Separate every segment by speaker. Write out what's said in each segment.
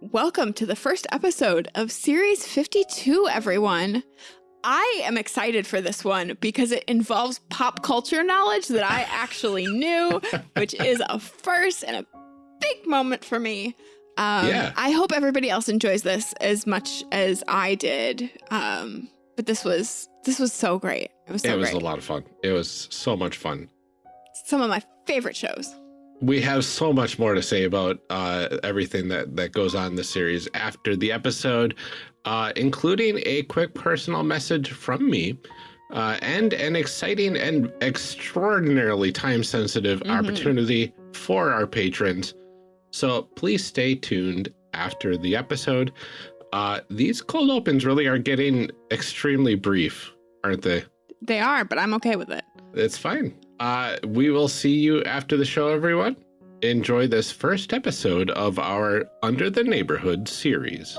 Speaker 1: Welcome to the first episode of Series 52, everyone. I am excited for this one because it involves pop culture knowledge that I actually knew, which is a first and a big moment for me. Um,
Speaker 2: Yeah.
Speaker 1: I hope everybody else enjoys this as much as I did. Um, but this was this was so great. It was so
Speaker 2: it was
Speaker 1: great.
Speaker 2: a lot of fun. It was so much fun.
Speaker 1: Some of my favorite shows.
Speaker 2: We have so much more to say about uh, everything that, that goes on in the series after the episode, uh, including a quick personal message from me uh, and an exciting and extraordinarily time sensitive
Speaker 1: Mhm.
Speaker 2: opportunity for our patrons. So please stay tuned after the episode. Uh, these cold opens really are getting extremely brief, aren't they?
Speaker 1: They are, but I'm okay with it.
Speaker 2: It's fine. Uh, we will see you after the show, everyone. Enjoy this first episode of our Under the Neighborhood series.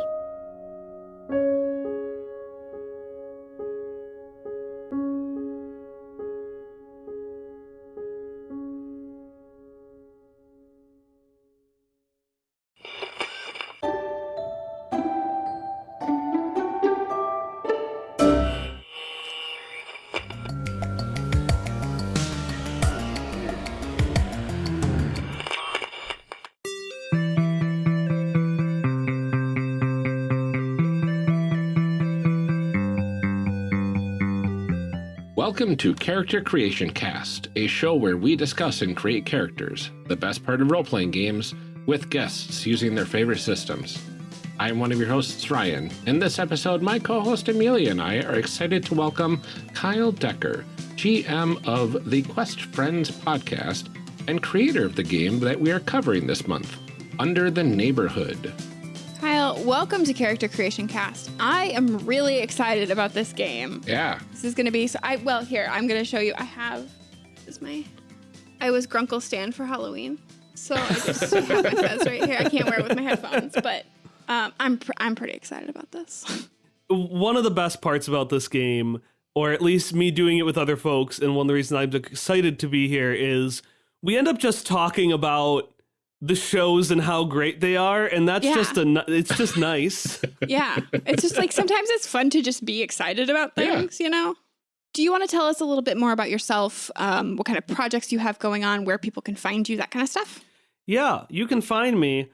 Speaker 2: Welcome to Character Creation Cast, a show where we discuss and create characters, the best part of role playing games, with guests using their favorite systems. I'm one of your hosts, Ryan. In this episode, my co host Amelia and I are excited to welcome Kyle Decker, GM of the Quest Friends podcast and creator of the game that we are covering this month, Under the Neighborhood.
Speaker 1: Kyle, welcome to Character Creation Cast. I am really excited about this game.
Speaker 2: Yeah,
Speaker 1: This is going to be so. I well here I'm going to show you. I have this is my. I was Grunkle Stan for Halloween, so I just have my fez right here. I can't wear it with my headphones, but um, I'm pr- I'm pretty excited about this.
Speaker 3: one of the best parts about this game, or at least me doing it with other folks, and one of the reasons I'm excited to be here is we end up just talking about the shows and how great they are, and that's
Speaker 1: Yeah.
Speaker 3: just a it's just nice.
Speaker 1: yeah, it's just like sometimes it's fun to just be excited about
Speaker 2: Yeah.
Speaker 1: things, you know. Do you want to tell us a little bit more about yourself? Um, what kind of projects you have going on, where people can find you, that kind of stuff?
Speaker 3: yeah, you can find me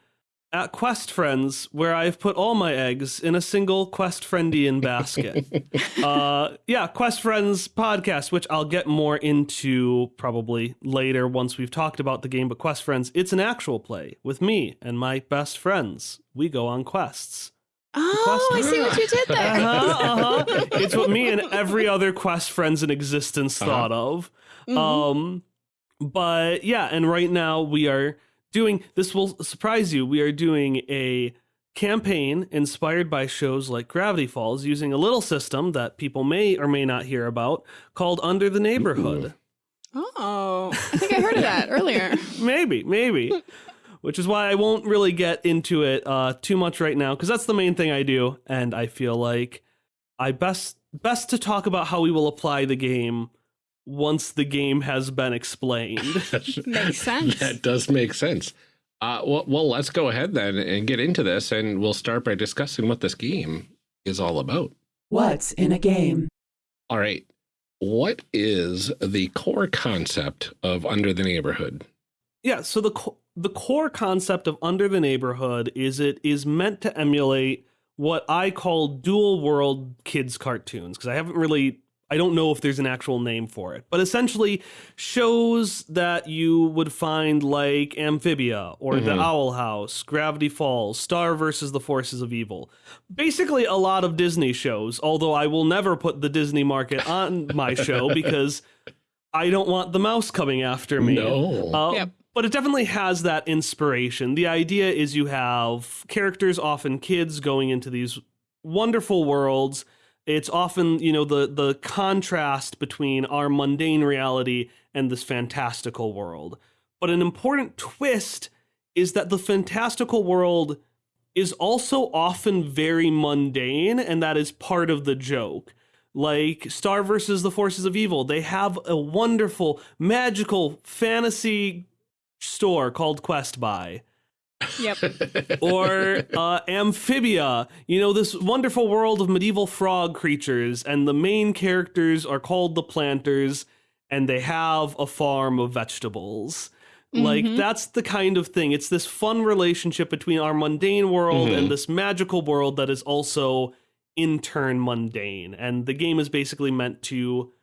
Speaker 3: at Quest Friends, where I've put all my eggs in a single Quest Friendian basket. uh, yeah, Quest Friends podcast, which I'll get more into probably later once we've talked about the game. But Quest Friends, it's an actual play with me and my best friends. We go on quests.
Speaker 1: Oh, I see what you did there.
Speaker 3: Uh-huh, uh-huh. It's what me and every other Quest Friends in existence
Speaker 2: Uh-huh.
Speaker 3: thought of.
Speaker 1: Mhm.
Speaker 3: Um, but yeah, and right now we are doing this will surprise you. We are doing a campaign inspired by shows like Gravity Falls using a little system that people may or may not hear about called Under the Neighborhood.
Speaker 1: oh, I think I heard of that earlier.
Speaker 3: maybe, maybe. Which is why I won't really get into it uh, too much right now because that's the main thing I do, and I feel like I best best to talk about how we will apply the game once the game has been explained.
Speaker 1: Makes sense.
Speaker 2: That does make sense. Uh, well, well, let's go ahead then and get into this, and we'll start by discussing what this game is all about.
Speaker 4: What's in a game?
Speaker 2: All right. What is the core concept of Under the Neighborhood?
Speaker 3: Yeah, so the co- the core concept of Under the Neighborhood is it is meant to emulate what I call dual world kids cartoons because I haven't really I don't know if there's an actual name for it, but essentially shows that you would find like Amphibia or The
Speaker 2: Mhm.
Speaker 3: Owl House, Gravity Falls, Star versus the Forces of Evil. Basically a lot of Disney shows, although I will never put the Disney market on my show because I don't want the mouse coming after me.
Speaker 2: No.
Speaker 3: Uh,
Speaker 1: Yep.
Speaker 3: But it definitely has that inspiration. The idea is you have characters, often kids, going into these wonderful worlds. It's often, you know, the the contrast between our mundane reality and this fantastical world. But an important twist is that the fantastical world is also often very mundane, and that is part of the joke like Star versus the Forces of Evil. They have a wonderful, magical fantasy store called Quest Buy.
Speaker 1: Yep.
Speaker 3: or uh, Amphibia, you know, this wonderful world of medieval frog creatures, and the main characters are called the Plantars, and they have a farm of vegetables. Like,
Speaker 1: Mhm.
Speaker 3: that's the kind of thing. It's this fun relationship between our mundane world
Speaker 2: Mhm.
Speaker 3: and this magical world that is also in turn mundane. And the game is basically meant to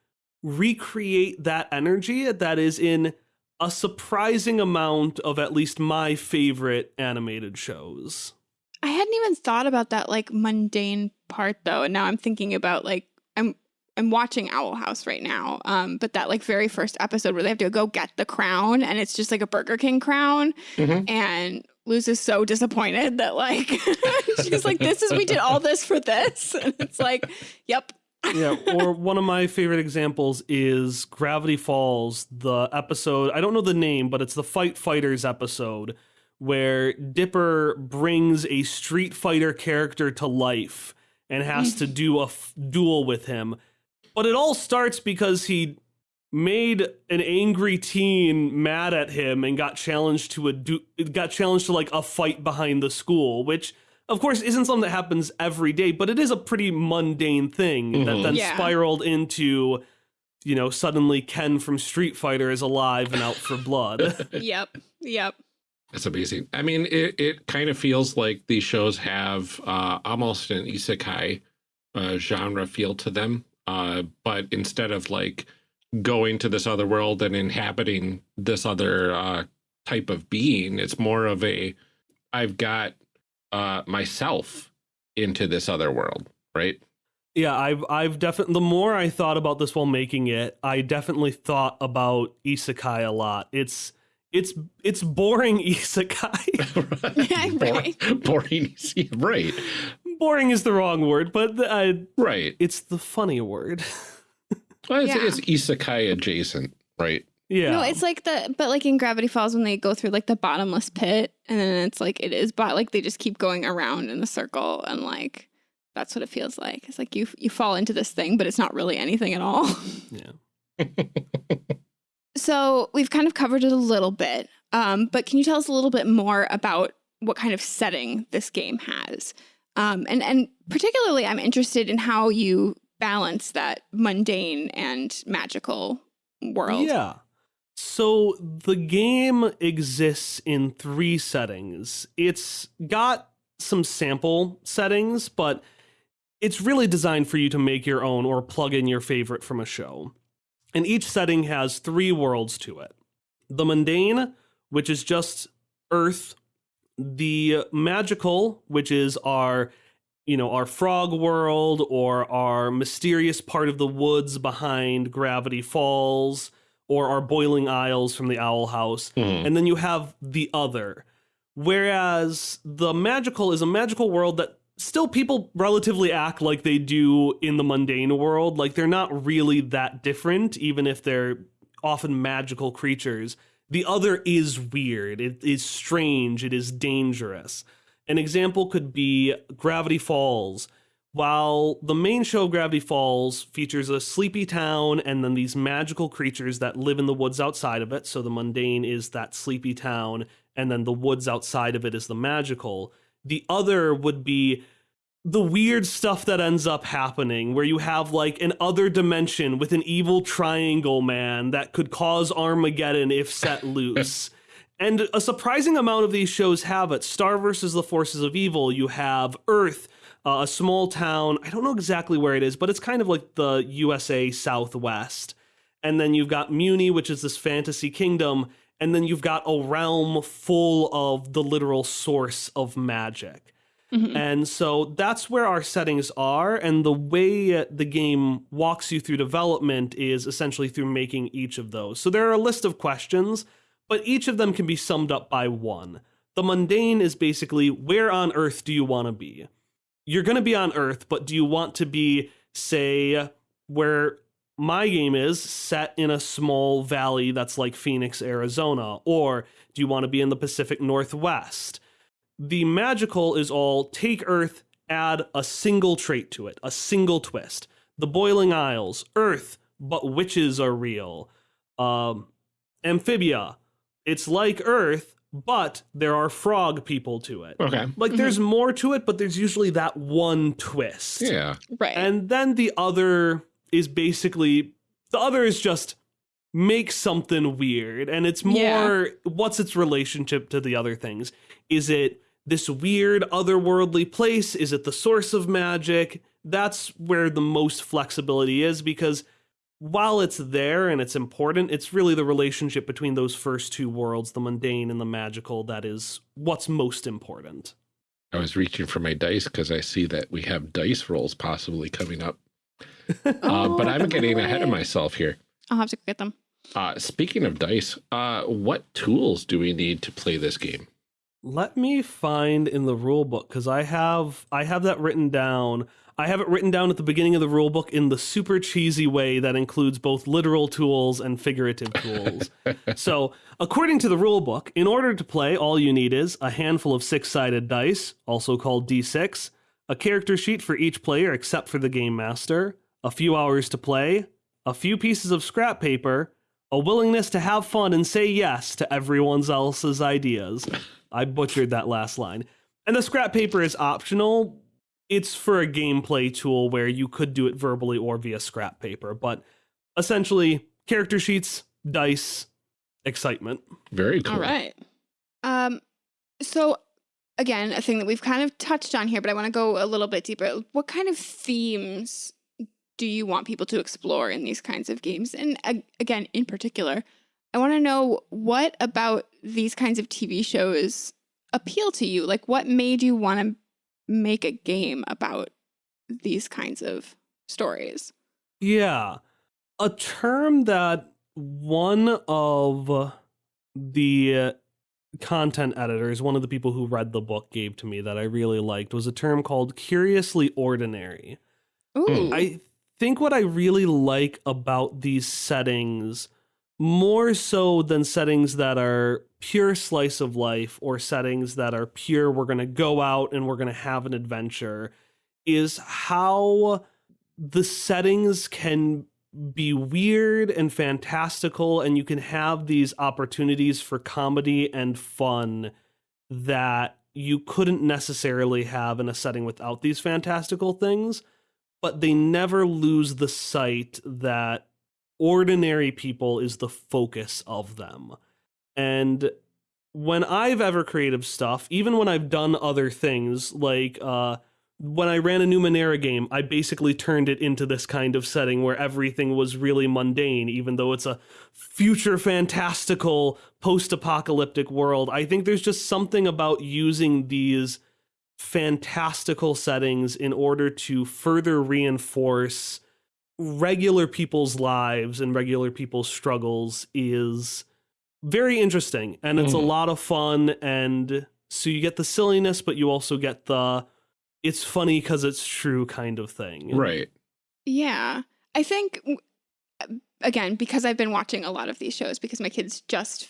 Speaker 3: recreate that energy that is in a surprising amount of at least my favorite animated shows.
Speaker 1: I hadn't even thought about that like mundane part though, and now I'm thinking about like I'm I'm watching Owl House right now. Um, but that like very first episode where they have to go get the crown and it's just like a Burger King crown,
Speaker 2: Mhm.
Speaker 1: and Luz is so disappointed that like she's like, This is we did all this for this. And it's like, Yep.
Speaker 3: Yeah, or one of my favorite examples is Gravity Falls, the episode, I don't know the name, but it's the Fight Fighters episode where Dipper brings a Street Fighter character to life and has to do a f- duel with him. But it all starts because he made an angry teen mad at him and got challenged to a du- got challenged to like a fight behind the school, which of course isn't something that happens every day, but it is a pretty mundane thing that
Speaker 2: Mhm.
Speaker 3: then
Speaker 1: Yeah.
Speaker 3: spiraled into you know suddenly Ken from Street Fighter is alive and out for blood.
Speaker 1: Yep. Yep.
Speaker 2: That's amazing. I mean, it, it kind of feels like these shows have uh, almost an isekai uh, genre feel to them. Uh, but instead of like going to this other world and inhabiting this other uh, type of being, it's more of a I've got uh, myself into this other world, right?
Speaker 3: Yeah, I've I've definitely the more I thought about this while making it, I definitely thought about isekai a lot. It's it's it's boring isekai.
Speaker 1: Right.
Speaker 2: Boring, boring, right,
Speaker 3: boring is the wrong word, but uh,
Speaker 2: right.
Speaker 3: it's the funny word.
Speaker 2: Well, it's,
Speaker 1: Yeah.
Speaker 2: it's isekai adjacent, right?
Speaker 3: Yeah.
Speaker 1: No, it's like the but like in Gravity Falls when they go through like the bottomless pit and then it's like it is but like they just keep going around in a circle and like that's what it feels like. It's like you you fall into this thing but it's not really anything at all.
Speaker 3: yeah.
Speaker 1: So we've kind of covered it a little bit, um, but can you tell us a little bit more about what kind of setting this game has? Um, and and particularly, I'm interested in how you balance that mundane and magical world.
Speaker 3: Yeah. So the game exists in three settings. It's got some sample settings, but it's really designed for you to make your own or plug in your favorite from a show. And each setting has three worlds to it the mundane, which is just Earth, the magical, which is our you know, our frog world or our mysterious part of the woods behind Gravity Falls or our boiling isles from the Owl House.
Speaker 2: Mhm.
Speaker 3: And then you have the other. Whereas the magical is a magical world that still people relatively act like they do in the mundane world. Like they're not really that different, even if they're often magical creatures. The other is weird, it is strange, it is dangerous. An example could be Gravity Falls. While the main show, Gravity Falls, features a sleepy town and then these magical creatures that live in the woods outside of it, so the mundane is that sleepy town, and then the woods outside of it is the magical. The other would be the weird stuff that ends up happening, where you have like an other dimension with an evil triangle man that could cause Armageddon if set loose. And a surprising amount of these shows have it. Star versus the Forces of Evil, you have Earth, uh, a small town. I don't know exactly where it is, but it's kind of like the USA Southwest. And then you've got Mewni, which is this fantasy kingdom. And then you've got a realm full of the literal source of magic.
Speaker 1: Mhm.
Speaker 3: And so that's where our settings are. And the way the game walks you through development is essentially through making each of those. So there are a list of questions, but each of them can be summed up by one. The mundane is basically where on earth do you want to be? You're going to be on earth, but do you want to be, say, where my game is set in a small valley that's like Phoenix, Arizona? Or do you want to be in the Pacific Northwest? The magical is all take Earth, add a single trait to it, a single twist. The Boiling Isles, Earth, but witches are real. Um, Amphibia, it's like Earth, but there are frog people to it.
Speaker 2: Okay.
Speaker 3: Like mm-hmm. there's more to it, but there's usually that one twist.
Speaker 2: Yeah.
Speaker 1: Right.
Speaker 3: And then the other is basically the other is just make something weird. And it's more
Speaker 1: Yeah.
Speaker 3: what's its relationship to the other things? Is it this weird otherworldly place? Is it the source of magic? That's where the most flexibility is because while it's there and it's important, it's really the relationship between those first two worlds, the mundane and the magical, that is what's most important.
Speaker 2: I was reaching for my dice because I see that we have dice rolls possibly coming up. Uh,
Speaker 1: Oh,
Speaker 2: but I'm getting ahead of myself here.
Speaker 1: I'll have to get them.
Speaker 2: Uh, speaking of dice, uh, what tools do we need to play this game?
Speaker 3: Let me find in the rule book because I have I have that written down. I have it written down at the beginning of the rule book in the super cheesy way that includes both literal tools and figurative tools. so, according to the rule book, in order to play, all you need is a handful of six-sided dice, also called D6, a character sheet for each player except for the game master, a few hours to play, a few pieces of scrap paper, a willingness to have fun and say yes to everyone else's ideas. I butchered that last line. And the scrap paper is optional. It's for a gameplay tool where you could do it verbally or via scrap paper, but essentially character sheets, dice, excitement.
Speaker 2: Very cool.
Speaker 1: All right. Um, so again, a thing that we've kind of touched on here, but I want to go a little bit deeper. What kind of themes do you want people to explore in these kinds of games? And uh, again, in particular, I want to know what about these kinds of TV shows appeal to you? Like, what made you want to make a game about these kinds of stories?
Speaker 3: Yeah. A term that one of the uh, content editors, one of the people who read the book, gave to me that I really liked was a term called curiously ordinary.
Speaker 1: Ooh,
Speaker 3: I think what I really like about these settings, more so than settings that are pure slice of life or settings that are pure, we're going to go out and we're going to have an adventure, is how the settings can be weird and fantastical, and you can have these opportunities for comedy and fun that you couldn't necessarily have in a setting without these fantastical things but they never lose the sight that ordinary people is the focus of them. And when I've ever creative stuff, even when I've done other things, like uh, when I ran a Numenera game, I basically turned it into this kind of setting where everything was really mundane, even though it's a future fantastical post apocalyptic world. I think there's just something about using these fantastical settings in order to further reinforce regular people's lives and regular people's struggles is very interesting and it's a
Speaker 2: Mhm.
Speaker 3: lot of fun and so you get the silliness but you also get the it's funny because it's true kind of thing
Speaker 2: Right.
Speaker 1: Yeah. I think, again, because I've been watching a lot of these shows, because my kids just,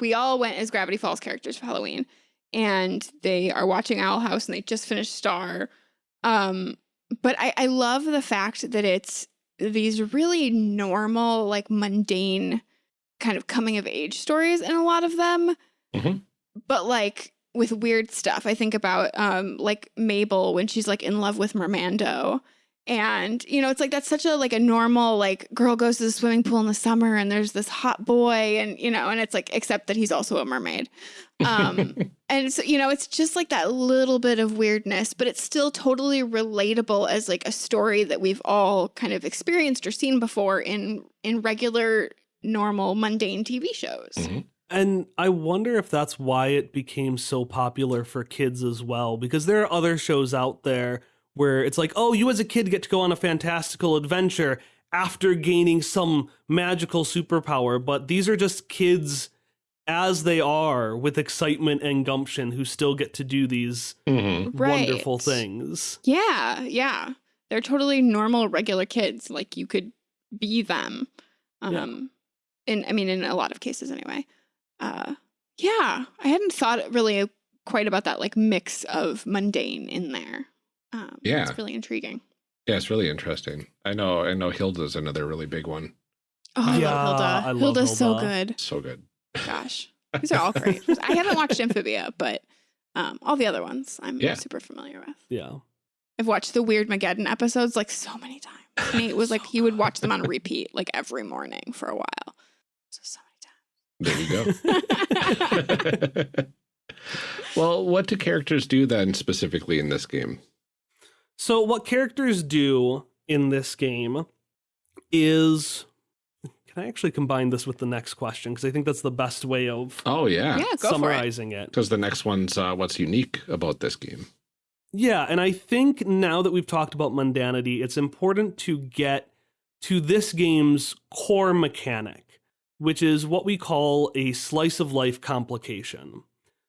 Speaker 1: we all went as Gravity Falls characters for Halloween, and they are watching Owl House and they just finished Star. Um, but I, I love the fact that it's these really normal, like mundane kind of coming of age stories in a lot of them.
Speaker 2: Mhm.
Speaker 1: But like with weird stuff. I think about um like Mabel when she's like in love with Mermando. And you know, it's like that's such a like a normal like girl goes to the swimming pool in the summer and there's this hot boy and you know, and it's like except that he's also a mermaid. Um and so you know, it's just like that little bit of weirdness, but it's still totally relatable as like a story that we've all kind of experienced or seen before in in regular normal mundane TV shows.
Speaker 2: Mhm.
Speaker 3: And I wonder if that's why it became so popular for kids as well, because there are other shows out there where it's like, oh, you as a kid get to go on a fantastical adventure after gaining some magical superpower, but these are just kids as they are with excitement and gumption who still get to do these
Speaker 2: Mhm.
Speaker 1: Right.
Speaker 3: wonderful things.
Speaker 1: Yeah, yeah. They're totally normal, regular kids. Like you could be them.
Speaker 3: Yeah.
Speaker 1: In I mean in a lot of cases anyway. Uh yeah. I hadn't thought really quite about that like mix of mundane in there. Um
Speaker 2: Yeah.
Speaker 1: It's really intriguing.
Speaker 2: Yeah, it's really interesting. I know. I know. Hilda's another really big one.
Speaker 1: Oh, I
Speaker 3: Yeah,
Speaker 1: love Hilda.
Speaker 3: I love
Speaker 1: Hilda's so good.
Speaker 2: So good.
Speaker 1: Gosh. These are all great. I haven't watched Amphibia, but um, all the other ones I'm
Speaker 2: Yeah.
Speaker 1: super familiar with.
Speaker 3: Yeah.
Speaker 1: I've watched the Weirdmageddon episodes like so many times. Nate was like he would watch them on repeat like every morning for a while. So so
Speaker 2: There you go. well, what do characters do then specifically in this game?
Speaker 3: So, what characters do in this game is. Can I actually combine this with the next question? Because I think that's the best way of
Speaker 2: Oh, yeah.
Speaker 1: yeah, go for it.
Speaker 3: summarizing it.
Speaker 2: Because the next one's uh, what's unique about this game.
Speaker 3: Yeah, and I think now that we've talked about mundanity, it's important to get to this game's core mechanic, which is what we call a slice of life complication.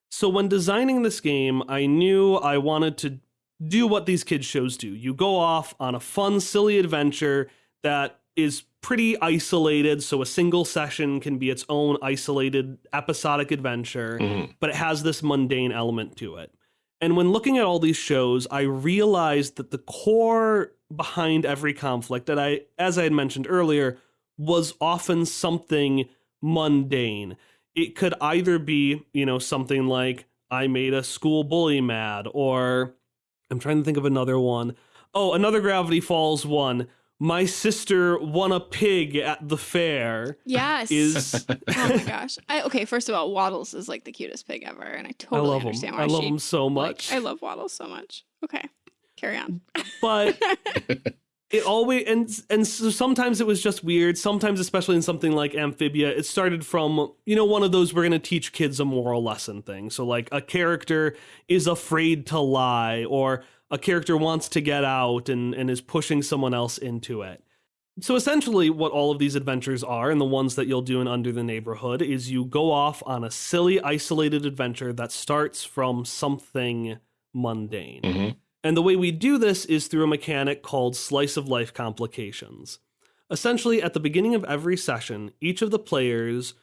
Speaker 3: So when designing this game, I knew I wanted to do what these kids shows do. You go off on a fun, silly adventure that is pretty isolated, so a single session can be its own isolated episodic adventure
Speaker 2: Mhm.
Speaker 3: but it has this mundane element to it. And when looking at all these shows, I realized that the core behind every conflict that I as I had mentioned earlier was often something mundane. It could either be, you know, something like I made a school bully mad or I'm trying to think of another one. Oh, another Gravity Falls one. My sister won a pig at the fair
Speaker 1: Yes.
Speaker 3: is
Speaker 1: oh my gosh. I, okay, first of all, Waddles is like the cutest pig ever, and I
Speaker 3: I
Speaker 1: totally
Speaker 3: love him.
Speaker 1: understand why
Speaker 3: I love
Speaker 1: she.
Speaker 3: him so
Speaker 1: like,
Speaker 3: much.
Speaker 1: I love Waddles so much. Okay, carry on.
Speaker 3: but it always and and so sometimes it was just weird sometimes especially in something like amphibia it started from you know one of those we're going to teach kids a moral lesson thing. So like a character is afraid to lie or a character wants to get out and and is pushing someone else into it. So essentially what all of these adventures are and the ones that you'll do in under the neighborhood is you go off on a silly isolated adventure that starts from something mundane.
Speaker 2: Mhm.
Speaker 3: And the way we do this is through a mechanic called slice of life complications. Essentially, at the beginning of every session, each of the players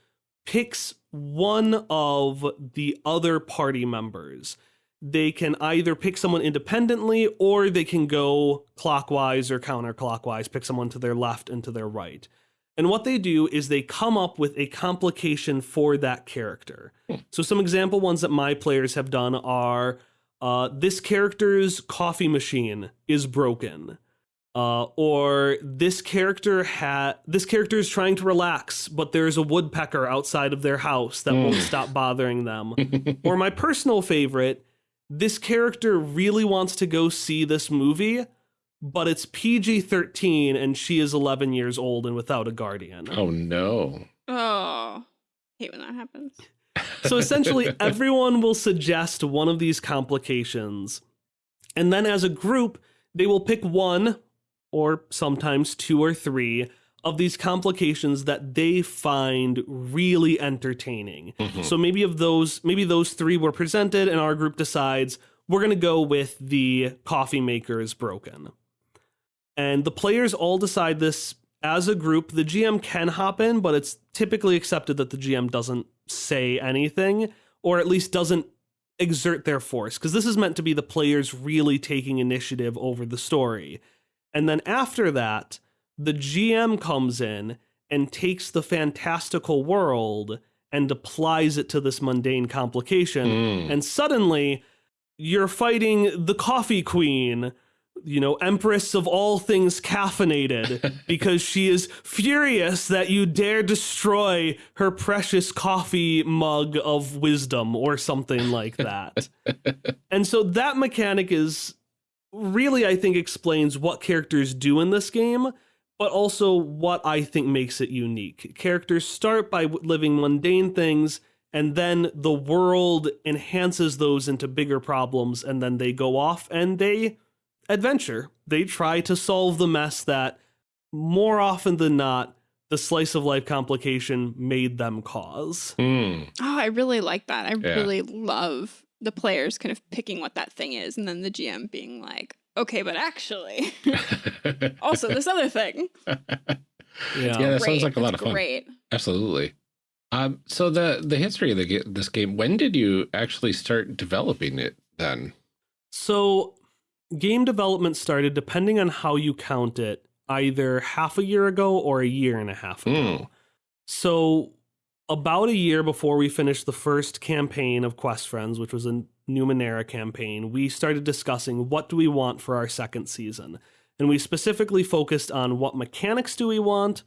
Speaker 3: picks one of the other party members. They can either pick someone independently or they can go clockwise or counterclockwise, pick someone to their left and to their right. And what they do is they come up with a complication for that character. Hmm. So, some example ones that my players have done are uh, this character's coffee machine is broken. Uh, or this character had this character is trying to relax, but there's a woodpecker outside of their house that won't stop bothering them. or my personal favorite, this character really wants to go see this movie, but it's PG 13 and she is 11 years old and without a guardian.
Speaker 2: Oh, no.
Speaker 1: Oh, hate when that happens.
Speaker 3: So essentially, everyone will suggest one of these complications. And then as a group, they will pick one or sometimes two or three of these complications that they find really entertaining.
Speaker 2: Mhm.
Speaker 3: So maybe of those, maybe those three were presented, and our group decides we're going to go with the coffee maker is broken. And the players all decide this as a group. The GM can hop in, but it's typically accepted that the GM doesn't say anything, or at least doesn't exert their force, because this is meant to be the players really taking initiative over the story. And then after that, the GM comes in and takes the fantastical world and applies it to this mundane complication.
Speaker 2: Mm.
Speaker 3: And suddenly, you're fighting the coffee queen, you know, empress of all things caffeinated, because she is furious that you dare destroy her precious coffee mug of wisdom or something like that. and so that mechanic is really, I think, explains what characters do in this game, but also what I think makes it unique. Characters start by living mundane things, and then the world enhances those into bigger problems, and then they go off and they adventure. They try to solve the mess that, more often than not, the slice of life complication made them cause.
Speaker 2: Mm.
Speaker 1: Oh, I really like that. I
Speaker 2: Yeah.
Speaker 1: really love the players kind of picking what that thing is, and then the GM being like, "Okay, but actually, also this other thing."
Speaker 2: Yeah, that sounds like a lot
Speaker 1: That's
Speaker 2: of fun.
Speaker 1: Great.
Speaker 2: Absolutely. Um, so the the history of the ga- this game, when did you actually start developing it? Then,
Speaker 3: So, game development started, depending on how you count it, either half a year ago or a year and a half ago.
Speaker 2: Mm.
Speaker 3: So, about a year before we finished the first campaign of Quest Friends, which was a Numenera campaign, we started discussing what do we want for our second season. And we specifically focused on what mechanics do we want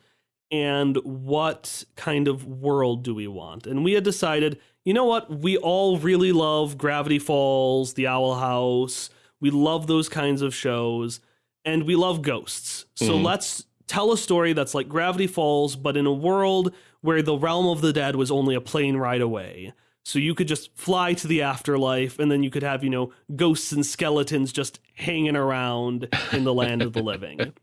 Speaker 3: and what kind of world do we want. And we had decided, you know what, we all really love Gravity Falls, The Owl House. We love those kinds of shows and we love ghosts. So
Speaker 2: Mhm.
Speaker 3: let's tell a story that's like Gravity Falls, but in a world where the realm of the dead was only a plane ride away. So you could just fly to the afterlife, and then you could have, you know, ghosts and skeletons just hanging around in the land of the living.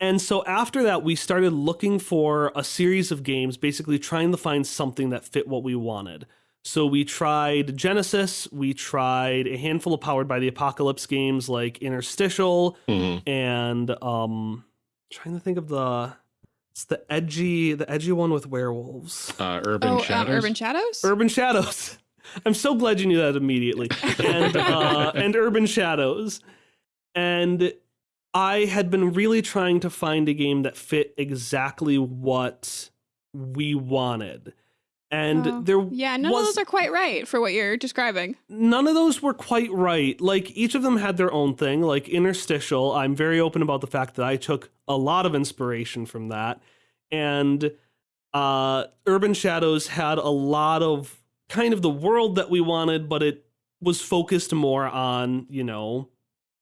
Speaker 3: And so after that, we started looking for a series of games, basically trying to find something that fit what we wanted. So we tried Genesys, we tried a handful of Powered by the Apocalypse games like Interstitial,
Speaker 2: Mhm.
Speaker 3: and um trying to think of the it's the edgy the edgy one with werewolves.
Speaker 2: Uh, Urban
Speaker 1: oh, um,
Speaker 2: Shadows.
Speaker 1: Urban Shadows?
Speaker 3: Urban Shadows. I'm so glad you knew that immediately. And uh, and Urban Shadows. And I had been really trying to find a game that fit exactly what we wanted. And
Speaker 1: Oh,
Speaker 3: there
Speaker 1: yeah, none
Speaker 3: was,
Speaker 1: of those are quite right for what you're describing.
Speaker 3: none of those were quite right. Like each of them had their own thing. Like interstitial, I'm very open about the fact that I took a lot of inspiration from that. And uh Urban Shadows had a lot of kind of the world that we wanted, but it was focused more on, you know,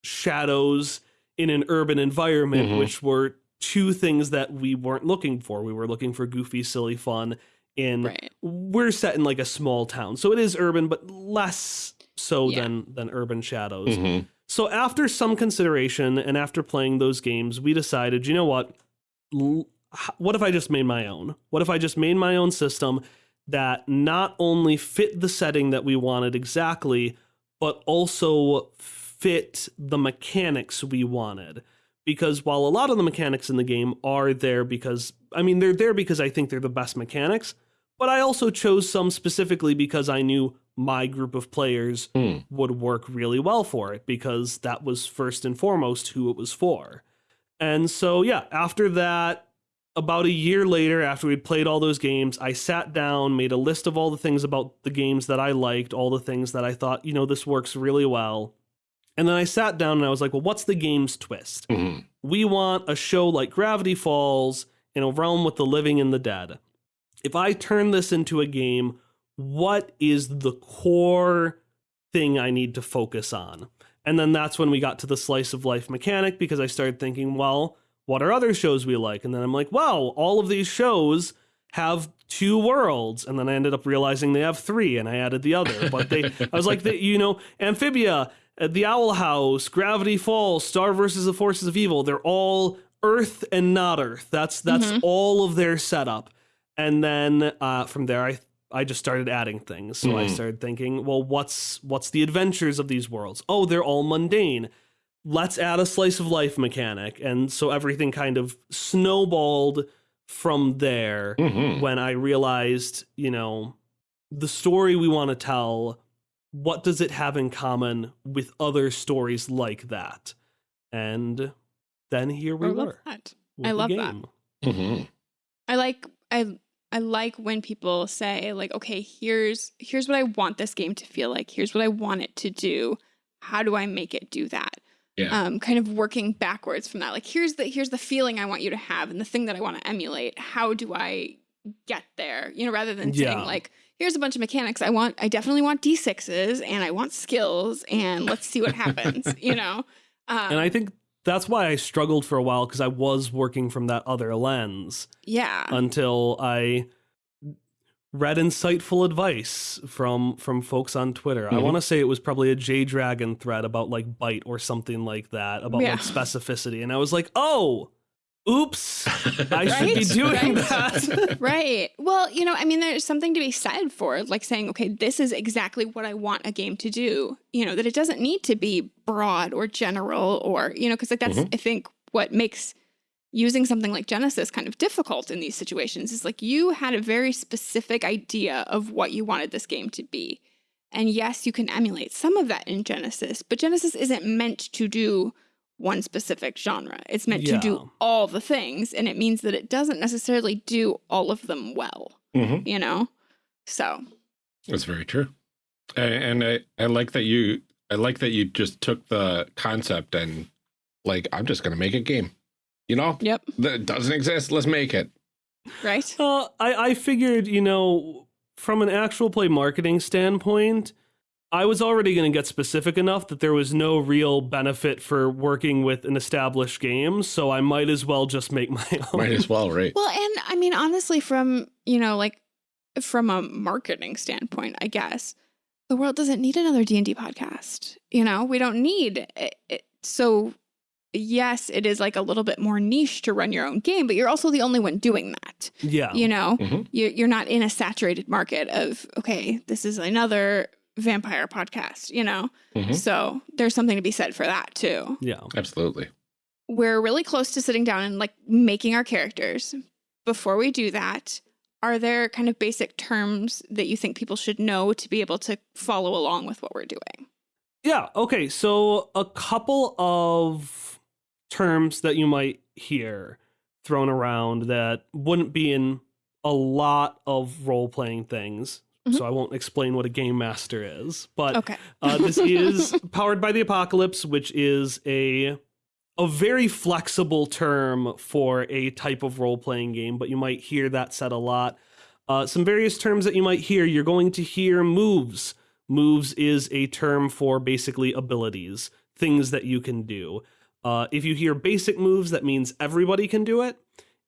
Speaker 3: shadows in an urban environment,
Speaker 2: Mhm.
Speaker 3: which were two things that we weren't looking for. We were looking for goofy, silly fun in
Speaker 1: Right.
Speaker 3: we're set in like a small town so it is urban but less so
Speaker 1: Yeah.
Speaker 3: than than urban shadows
Speaker 2: Mhm.
Speaker 3: so after some consideration and after playing those games we decided you know what L- h- what if i just made my own what if i just made my own system that not only fit the setting that we wanted exactly but also fit the mechanics we wanted because while a lot of the mechanics in the game are there because I mean they're there because I think they're the best mechanics, but I also chose some specifically because I knew my group of players
Speaker 2: Hmm.
Speaker 3: would work really well for it because that was first and foremost who it was for. And so yeah, after that about a year later after we'd played all those games, I sat down, made a list of all the things about the games that I liked, all the things that I thought, you know, this works really well. And then I sat down and I was like, well, what's the game's twist?
Speaker 2: Mhm.
Speaker 3: We want a show like Gravity Falls in a realm with the living and the dead. If I turn this into a game, what is the core thing I need to focus on? And then that's when we got to the slice of life mechanic because I started thinking, well, what are other shows we like? And then I'm like, wow, all of these shows have two worlds. And then I ended up realizing they have three and I added the other. But they, I was like, the, you know, Amphibia, uh, The Owl House, Gravity Falls, Star versus the Forces of Evil, they're all Earth and not Earth. That's that's
Speaker 1: Mhm.
Speaker 3: all of their setup. And then uh, from there, I I just started adding things. So I
Speaker 2: Mhm.
Speaker 3: started thinking, well, what's what's the adventures of these worlds? Oh, they're all mundane. Let's add a slice of life mechanic, and so everything kind of snowballed from there.
Speaker 2: Mhm.
Speaker 3: When I realized, you know, the story we want to tell, what does it have in common with other stories like that? And then here we
Speaker 1: I
Speaker 3: were.
Speaker 1: love that. I
Speaker 3: the
Speaker 1: love that.
Speaker 3: game.
Speaker 2: Mhm.
Speaker 1: I like I I like when people say like, okay, here's here's what I want this game to feel like. Here's what I want it to do. How do I make it do that?
Speaker 2: Yeah.
Speaker 1: Um, kind of working backwards from that. Like here's the here's the feeling I want you to have and the thing that I want to emulate. How do I get there? You know, rather than saying like, here's a bunch of mechanics. I want I definitely want D6s and I want skills and let's see what happens, you know? Um,
Speaker 3: And I think that's why I struggled for a while because I was working from that other lens
Speaker 1: yeah.
Speaker 3: until I read insightful advice from from folks on Twitter. I
Speaker 2: Mhm.
Speaker 3: want to say it was probably a Jay Dragon thread about like bite or something like that about
Speaker 1: Yeah.
Speaker 3: like specificity, and I was like, oh, oops, I should be doing
Speaker 1: Right?
Speaker 3: that.
Speaker 1: Right. Well, you know, I mean, there's something to be said for like saying, okay, this is exactly what I want a game to do. You know, that it doesn't need to be broad or general or, you know, because like that's, mm-hmm. I think, what makes using something like Genesys kind of difficult in these situations is like you had a very specific idea of what you wanted this game to be. And yes, you can emulate some of that in Genesys, but Genesys isn't meant to do one specific genre. It's meant to do all the things, and it means that it doesn't necessarily do all of them well,
Speaker 2: Mm-hmm.
Speaker 1: you know? So,
Speaker 2: That's very true. A- And I, I like that you I like that you just took the concept and like I'm just gonna make a game. You know?
Speaker 1: yep,
Speaker 2: That doesn't exist. Let's make it.
Speaker 1: right?
Speaker 3: Uh, I, I figured, you know, from an actual play marketing standpoint, I was already going to get specific enough that there was no real benefit for working with an established game, so I might as well just make my own.
Speaker 2: Might as well, right?
Speaker 1: Well, and I mean, honestly, from, you know, like from a marketing standpoint, I guess, the world doesn't need another D&D podcast. You know, we don't need it. it- So, yes, it is like a little bit more niche to run your own game, but you're also the only one doing that.
Speaker 3: Yeah.
Speaker 1: You know,
Speaker 2: Mhm.
Speaker 1: you you're not in a saturated market of, okay, this is another vampire podcast, you know?
Speaker 2: Mhm.
Speaker 1: So, there's something to be said for that too.
Speaker 3: Yeah.
Speaker 2: Absolutely.
Speaker 1: we're really close to sitting down and like making our characters. Before we do that, are there kind of basic terms that you think people should know to be able to follow along with what we're doing?
Speaker 3: Yeah. Okay. So a couple of terms that you might hear thrown around that wouldn't be in a lot of role playing things.
Speaker 1: Mhm.
Speaker 3: So I won't explain what a game master is, but
Speaker 1: Okay.
Speaker 3: uh, this is powered by the apocalypse, which is a a very flexible term for a type of role playing game, but you might hear that said a lot. Uh, some various terms that you might hear. You're going to hear moves. Moves is a term for basically abilities, things that you can do. Uh, if you hear basic moves, that means everybody can do it.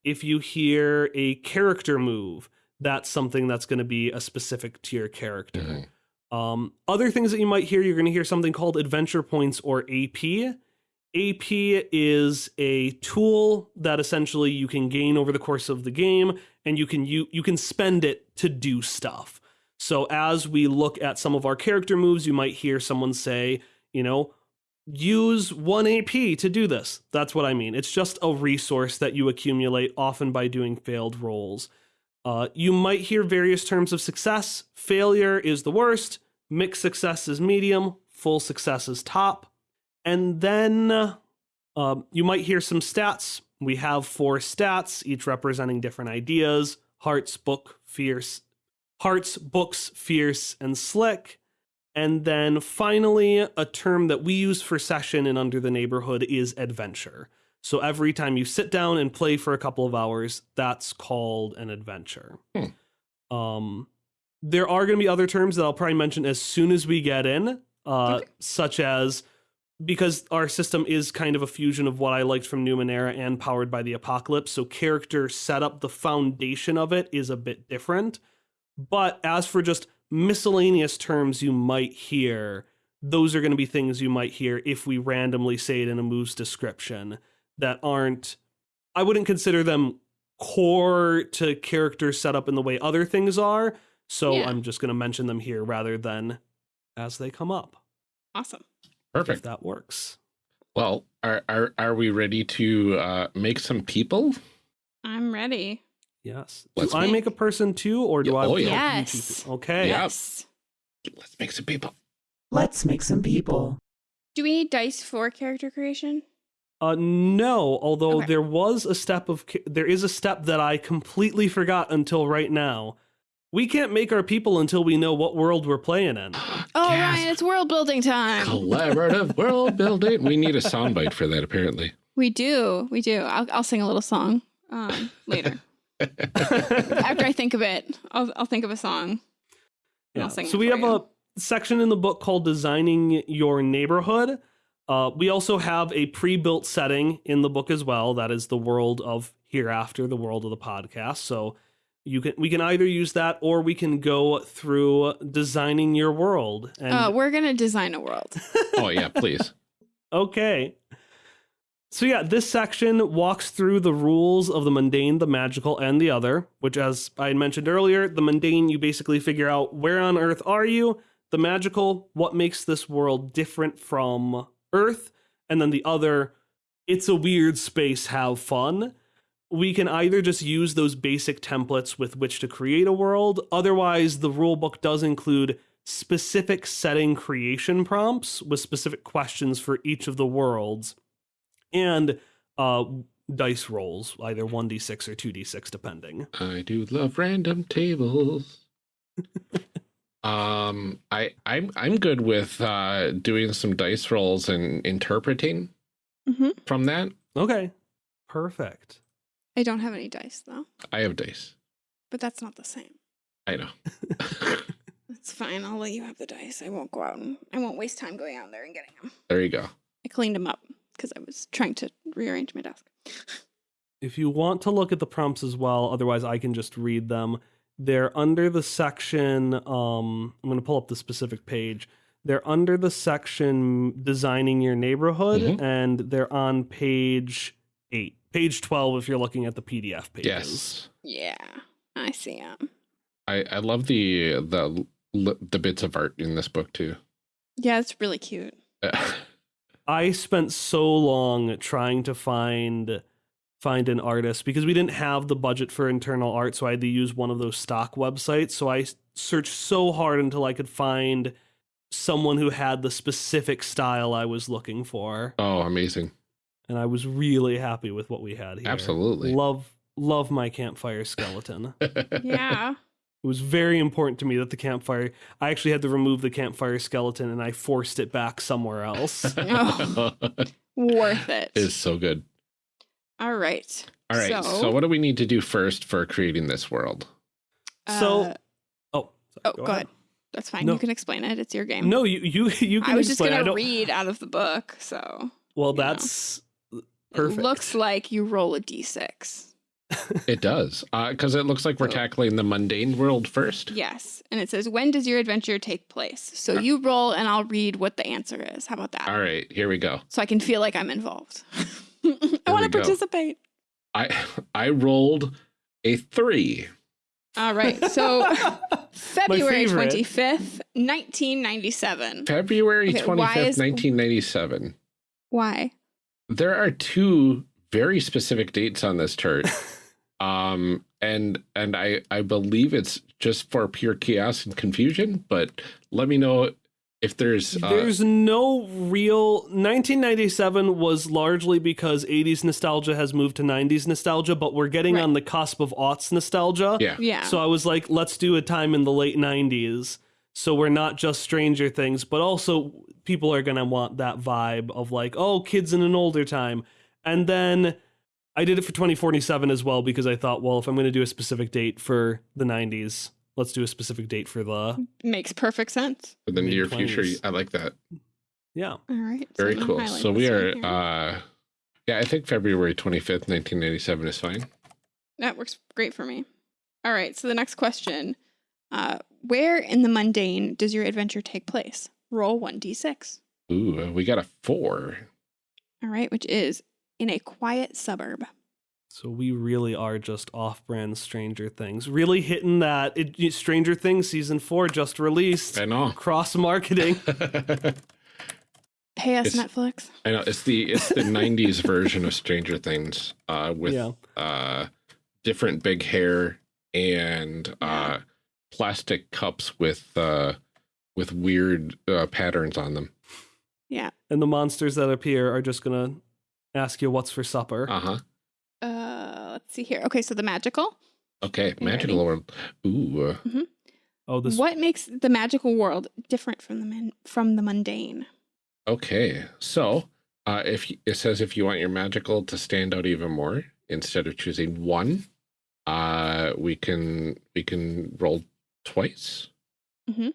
Speaker 3: If you hear a character move, that's something that's going to be a specific to your character.
Speaker 2: Mhm.
Speaker 3: Um, other things that you might hear, you're going to hear something called adventure points or AP. AP is a tool that essentially you can gain over the course of the game, and you can you you can spend it to do stuff. So as we look at some of our character moves, you might hear someone say, you know, use one AP to do this. That's what I mean. It's just a resource that you accumulate often by doing failed rolls. Uh, you might hear various terms of success. Failure is the worst, mixed success is medium, full success is top. And then uh, you might hear some stats. We have four stats, each representing different ideas hearts, book, fierce, hearts, books, fierce, and slick. And then finally, a term that we use for session and under the neighborhood is adventure. So every time you sit down and play for a couple of hours, that's called an adventure. Um, there are going to be other terms that I'll probably mention as soon as we get in, uh,
Speaker 1: Okay.
Speaker 3: such as because our system is kind of a fusion of what I liked from Numenera and powered by the apocalypse. So character setup, the foundation of it is a bit different. But as for just miscellaneous terms you might hear, those are going to be things you might hear if we randomly say it in a move's description that aren't, I wouldn't consider them core to character setup in the way other things are. So
Speaker 1: Yeah.
Speaker 3: I'm just going to mention them here rather than as they come up,
Speaker 1: Awesome. Perfect.
Speaker 3: if
Speaker 2: Perfect.
Speaker 3: that works.
Speaker 2: Well, are are are we ready to uh, make some people?
Speaker 1: I'm ready.
Speaker 3: Yes.
Speaker 2: Let's
Speaker 3: do I
Speaker 1: make-
Speaker 3: make a person too, or do
Speaker 2: Yeah,
Speaker 3: I?
Speaker 2: oh, yeah.
Speaker 1: Yes.
Speaker 3: Okay.
Speaker 1: Yes.
Speaker 2: Let's make some people.
Speaker 4: Let's make some people.
Speaker 1: Do we need dice for character creation?
Speaker 3: Uh, no. Although
Speaker 1: Okay.
Speaker 3: there was a step of there is a step that I completely forgot until right now. We can't make our people until we know what world we're playing in.
Speaker 1: Oh,
Speaker 2: Gasp.
Speaker 1: Ryan, it's world building time.
Speaker 2: Collaborative world building. We need a soundbite for that, apparently.
Speaker 1: We do. We do. I'll, I'll sing a little song um, later. After I think of it, I'll, I'll think of a song.
Speaker 3: Yeah.
Speaker 1: I'll sing
Speaker 3: So
Speaker 1: it
Speaker 3: we
Speaker 1: for
Speaker 3: have
Speaker 1: you.
Speaker 3: a section in the book called Designing Your Neighborhood. Uh, we also have a pre-built setting in the book as well. That is the world of hereafter, the world of the podcast. So you can we can either use that or we can go through designing your world. And
Speaker 1: Uh, we're going to design a world.
Speaker 2: Oh yeah, please.
Speaker 3: Okay. So yeah, this section walks through the rules of the mundane, the magical, and the other, which as I had mentioned earlier, the mundane you basically figure out where on earth are you, the magical, what makes this world different from earth, and then the other, it's a weird space, have fun. We can either just use those basic templates with which to create a world, otherwise the rulebook does include specific setting creation prompts with specific questions for each of the worlds. and uh, dice rolls, either 1d6 or 2d6, depending.
Speaker 2: I do love random tables. um, I I'm I'm good with uh doing some dice rolls and interpreting
Speaker 1: hmm
Speaker 2: from that.
Speaker 3: Okay, perfect.
Speaker 1: I don't have any dice though,
Speaker 2: I have dice.
Speaker 1: but that's not the same.
Speaker 2: I know.
Speaker 1: That's fine. I'll let you have the dice. I won't go out and I won't waste time going out there and getting them.
Speaker 2: there you go.
Speaker 1: I cleaned them up because I was trying to rearrange my desk.
Speaker 3: If you want to look at the prompts as well, otherwise I can just read them. They're under the section. Um, I'm going to pull up the specific page. They're under the section designing your neighborhood,
Speaker 2: Mhm.
Speaker 3: and they're on page eight, page 12 if you're looking at the PDF pages.
Speaker 2: Yes.
Speaker 1: Yeah, I see them.
Speaker 2: I I love the the the bits of art in this book too.
Speaker 1: Yeah, it's really cute.
Speaker 3: I spent so long trying to find find an artist because we didn't have the budget for internal art, so I had to use one of those stock websites. So I searched so hard until I could find someone who had the specific style I was looking for,
Speaker 2: oh, amazing.
Speaker 3: and I was really happy with what we had here.
Speaker 2: Absolutely.
Speaker 3: Love love my campfire skeleton.
Speaker 1: Yeah.
Speaker 3: It was very important to me that the campfire. I actually had to remove the campfire skeleton, and I forced it back somewhere else.
Speaker 1: Oh. Worth it. it.
Speaker 2: is so good.
Speaker 1: All right.
Speaker 2: All right. So, what do we need to do first for creating this world?
Speaker 3: So-
Speaker 1: uh,
Speaker 3: oh,
Speaker 1: oh, go, ahead. That's fine.
Speaker 3: No.
Speaker 1: You can explain it. It's your game.
Speaker 3: No, you you you can
Speaker 1: I was just
Speaker 3: explain. I
Speaker 1: gonna read out of the book, so
Speaker 3: Well,
Speaker 1: you know.
Speaker 3: that's perfect.
Speaker 1: it looks like you roll a d6.
Speaker 2: It does. Because it looks like we're
Speaker 1: So-
Speaker 2: tackling the mundane world first.
Speaker 1: Yes, and it says when does your adventure take place? So you roll, and I'll read what the answer is. How about that?
Speaker 2: All right. Here we go.
Speaker 1: So I can feel like I'm involved. I want to participate.
Speaker 2: I I rolled a three.
Speaker 1: All right. So February twenty fifth, nineteen ninety seven.
Speaker 2: February
Speaker 1: Okay,
Speaker 2: twenty
Speaker 1: why
Speaker 2: fifth,
Speaker 1: is-
Speaker 2: nineteen ninety seven.
Speaker 1: Why?
Speaker 2: There are two very specific dates on this chart. um and and I I believe it's just for pure chaos and confusion, but let me know if there's uh,
Speaker 3: There's no real 1997 was largely because 80s nostalgia has moved to 90s nostalgia, but we're getting
Speaker 1: Right.
Speaker 3: on the cusp of aughts nostalgia.
Speaker 2: yeah.
Speaker 1: Yeah.
Speaker 3: So I was like, let's do a time in the late 90s. So we're not just Stranger Things, but also people are going to want that vibe of like, oh, kids in an older time. And then I did it for 2047 as well because I thought, well, if I'm going to do a specific date for the 90s, let's do a specific date for the.
Speaker 1: Makes perfect sense.
Speaker 2: For the near future. I like that.
Speaker 3: Yeah.
Speaker 1: All right.
Speaker 2: Very
Speaker 1: I'm
Speaker 2: cool. So we are
Speaker 1: here.
Speaker 2: uh yeah, I think February 25th, 1997 is fine.
Speaker 1: That works great for me. All right. So the next question uh, Where in the mundane does your adventure take place? Roll 1d6.
Speaker 2: Ooh, we got a 4.
Speaker 1: All right. Which is in a quiet suburb.
Speaker 3: So we really are just off-brand Stranger Things, really hitting that. It, Stranger Things season four just released.
Speaker 2: I know.
Speaker 3: Cross marketing.
Speaker 1: Pay us,
Speaker 2: It's-
Speaker 1: Netflix.
Speaker 2: I know it's the it's the 90s version of Stranger Things uh with
Speaker 3: yeah.
Speaker 2: uh different big hair and uh plastic cups with uh with weird uh, patterns on them.
Speaker 1: Yeah.
Speaker 3: And the monsters that appear are just gonna ask you what's for supper.
Speaker 2: Uh-huh.
Speaker 1: Uh, let's see here. Okay. So the magical.
Speaker 2: Okay,
Speaker 1: you
Speaker 2: magical
Speaker 1: ready?
Speaker 2: world. Ooh. uh,
Speaker 3: oh, this
Speaker 1: What makes the magical world different from the man- from the mundane?
Speaker 2: Okay. So, uh if it says if you want your magical to stand out even more instead of choosing one, uh we can we can roll twice.
Speaker 1: Mm -hmm.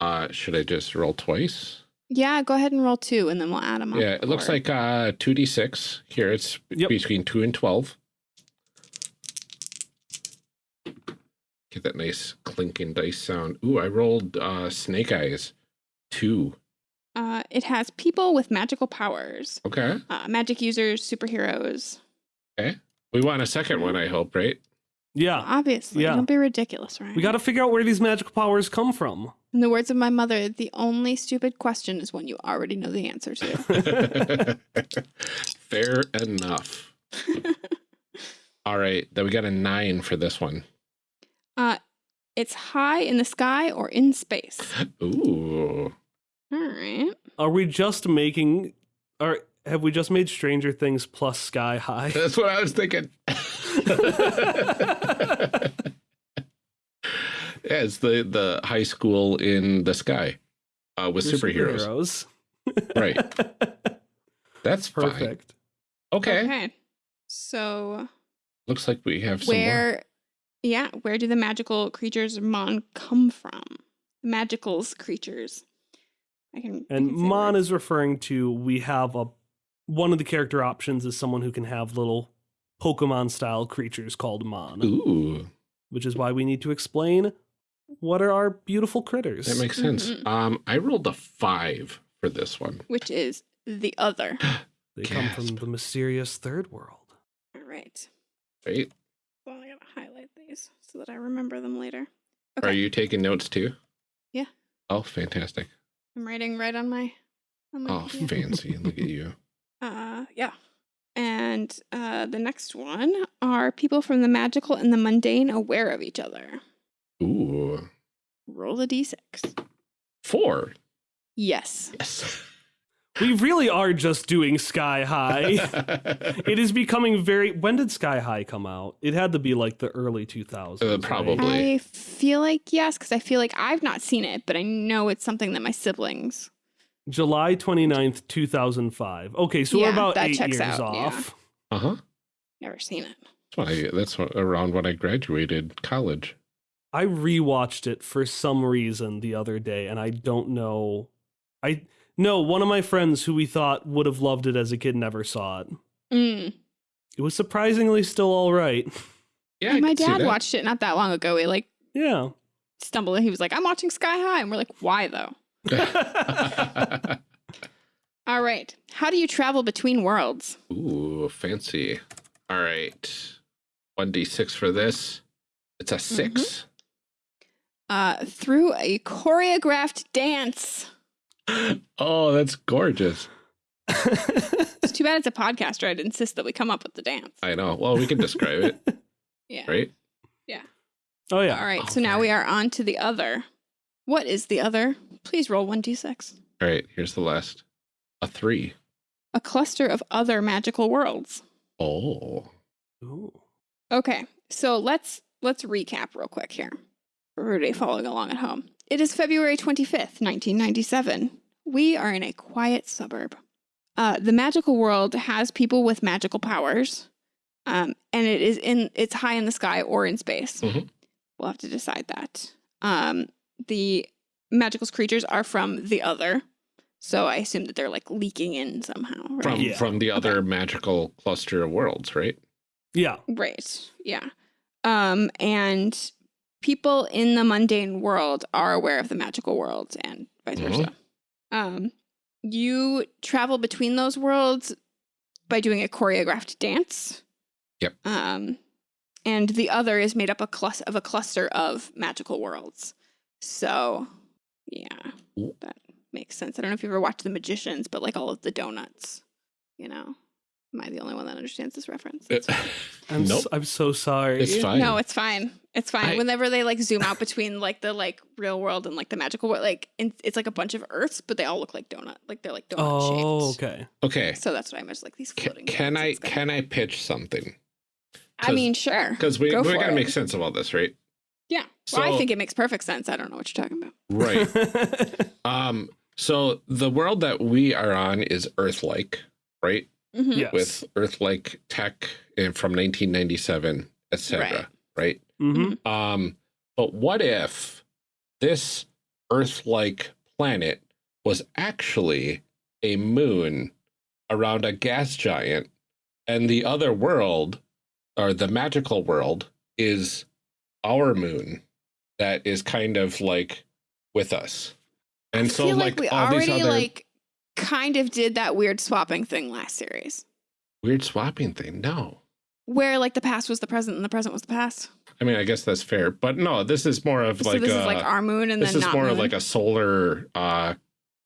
Speaker 2: Uh should I just roll twice?
Speaker 1: Yeah. Go ahead and roll two, and then we'll add them up.
Speaker 2: Yeah, it looks like uh 2d6. Here it's
Speaker 3: Yep.
Speaker 2: between 2 and 12. Get that nice clinking dice sound. Ooh, I rolled uh snake eyes. 2.
Speaker 1: Uh, it has people with magical powers,
Speaker 2: Okay.
Speaker 1: uh, magic users, superheroes. Okay.
Speaker 2: We want a second one, I hope, right?
Speaker 3: yeah.
Speaker 1: Obviously,
Speaker 3: Yeah.
Speaker 1: don't be ridiculous, right?
Speaker 3: We got to figure out where these magical powers come from.
Speaker 1: In the words of my mother, the only stupid question is one you already know the answer to.
Speaker 2: Fair enough. All right, then we got a 9 for this one.
Speaker 1: Uh, it's high in the sky or in space.
Speaker 2: Ooh.
Speaker 1: All right.
Speaker 3: Are we just making? Are have we just made Stranger Things plus Sky High?
Speaker 2: That's what I was thinking. yeah, it's the the high school in the sky uh, with
Speaker 3: They're
Speaker 2: superheroes.
Speaker 3: superheroes.
Speaker 2: Right. That's fine.
Speaker 3: Perfect.
Speaker 2: Okay.
Speaker 1: Okay. So
Speaker 2: Looks like we have some more.
Speaker 1: where yeah, where do the magical creatures Mon come from? Magicals creatures. I can I
Speaker 3: And
Speaker 1: can
Speaker 3: Mon
Speaker 1: words.
Speaker 3: is referring to we have a one of the character options is someone who can have little Pokemon style creatures called Mon,
Speaker 2: Ooh,
Speaker 3: which is why we need to explain what are our beautiful critters.
Speaker 2: that makes sense.
Speaker 1: Mhm.
Speaker 2: Um, I rolled a five for this one.
Speaker 1: which is the other.
Speaker 3: they come from the mysterious third world.
Speaker 1: All right.
Speaker 2: Right?
Speaker 1: Well, I gotta highlight these so that I remember them later.
Speaker 2: Are you taking notes too?
Speaker 1: Yeah.
Speaker 2: Oh, fantastic.
Speaker 1: I'm writing right on my. On my
Speaker 2: Oh,
Speaker 1: computer.
Speaker 2: fancy. Look at you.
Speaker 1: Uh, yeah. And uh, the next one are people from the magical and the mundane aware of each other.
Speaker 2: Ooh,
Speaker 1: Roll a d6.
Speaker 2: four.
Speaker 1: Yes.
Speaker 2: Yes.
Speaker 3: We really are just doing Sky High. it is becoming very. When did Sky High come out? It had to be like the early 2000s.
Speaker 2: Uh,
Speaker 3: right?
Speaker 2: probably.
Speaker 1: I feel like yes, because I feel like I've not seen it, but I know it's something that my siblings.
Speaker 3: July 29th, 2005. Okay, so we're about
Speaker 1: that
Speaker 3: eight
Speaker 1: checks
Speaker 3: years
Speaker 1: out, yeah.
Speaker 3: off.
Speaker 2: Uh huh.
Speaker 1: Never seen it.
Speaker 2: That's, when I, that's when- around when I graduated college.
Speaker 3: I rewatched it for some reason the other day, and I don't know. I no one of my friends who we thought would have loved it as a kid never saw it.
Speaker 1: Mm.
Speaker 3: It was surprisingly still all right.
Speaker 2: Yeah, I
Speaker 1: my dad watched it not that long ago. He like
Speaker 3: Yeah.
Speaker 1: stumbled and he was like, "I'm watching Sky High," and we're like, "Why though?" All right. How do you travel between worlds?
Speaker 2: Ooh, fancy. All right. 1d6 for this. It's a 6
Speaker 1: Uh, through a choreographed dance.
Speaker 2: Oh, that's gorgeous.
Speaker 1: It's too bad it's a podcaster. I'd insist that we come up with the dance.
Speaker 2: I know. Well, we can describe it,
Speaker 1: Yeah.
Speaker 2: right? Yeah.
Speaker 3: Oh yeah.
Speaker 1: All right.
Speaker 2: Oh,
Speaker 1: so now we are on to the other. What is the other? Please roll 1d6.
Speaker 2: All right, here's the last. A 3.
Speaker 1: A cluster of other magical worlds.
Speaker 2: Oh.
Speaker 3: Ooh.
Speaker 1: Okay. So let's let's recap real quick here. For everybody following along at home. It is February 25th, 1997. We are in a quiet suburb. Uh, the magical world has people with magical powers. Um, and it is in it's high in the sky or in space.
Speaker 2: Mhm.
Speaker 1: We'll have to decide that. Um, the magical creatures are from the other. So I assume that they're like leaking in somehow, right?
Speaker 2: From
Speaker 3: Yeah.
Speaker 2: from the other magical cluster of worlds, right?
Speaker 3: Yeah.
Speaker 1: Right. Yeah. Um, and people in the mundane world are aware of the magical world and vice
Speaker 2: Mhm.
Speaker 1: versa. Um, you travel between those worlds by doing a choreographed dance.
Speaker 2: Yep.
Speaker 1: Um, and the other is made up a clus- of a cluster of magical worlds. So, yeah, that makes sense. I don't know if you ever watched The Magicians, but like all of the donuts, you know. Am I the only one that understands this reference? It's.
Speaker 3: I'm
Speaker 2: nope.
Speaker 3: s- I'm so sorry.
Speaker 2: It's fine.
Speaker 1: No, it's fine. It's fine.
Speaker 2: I-
Speaker 1: Whenever they like zoom out between like the like real world and like the magical world, like in, it's like a bunch of Earths, but they all look like donut. Like they're like donut
Speaker 3: Oh,
Speaker 1: shaped.
Speaker 3: okay.
Speaker 2: okay.
Speaker 1: So that's what I meant. Like these
Speaker 2: Ca-
Speaker 1: floating.
Speaker 2: Can
Speaker 1: donuts
Speaker 2: I
Speaker 1: in
Speaker 2: can I pitch something?
Speaker 1: I mean, sure.
Speaker 2: Because we
Speaker 1: Go
Speaker 2: we gotta
Speaker 1: it.
Speaker 2: make sense of all this, right?
Speaker 1: Yeah. well, I think it makes perfect sense. I don't know what you're talking about.
Speaker 2: Right. um. So the world that we are on is Earth-like, right?
Speaker 1: Mhm.
Speaker 3: yes.
Speaker 2: With Earth-like tech and from 1997, etc. Right.
Speaker 3: hmm
Speaker 2: Um. But what if this Earth-like planet was actually a moon around a gas giant, and the other world, or the magical world, is our moon that is kind of like with us. And
Speaker 1: I
Speaker 2: so,
Speaker 1: feel
Speaker 2: like,
Speaker 1: we
Speaker 2: all these other
Speaker 1: like kind of did that weird swapping thing last series,
Speaker 2: weird swapping thing. No,
Speaker 1: where like the past was the present and the present was the past.
Speaker 2: I mean, I guess that's fair, but no, this is more of
Speaker 1: so
Speaker 2: like
Speaker 1: this
Speaker 2: a,
Speaker 1: is like our moon and
Speaker 2: this is more of like a solar uh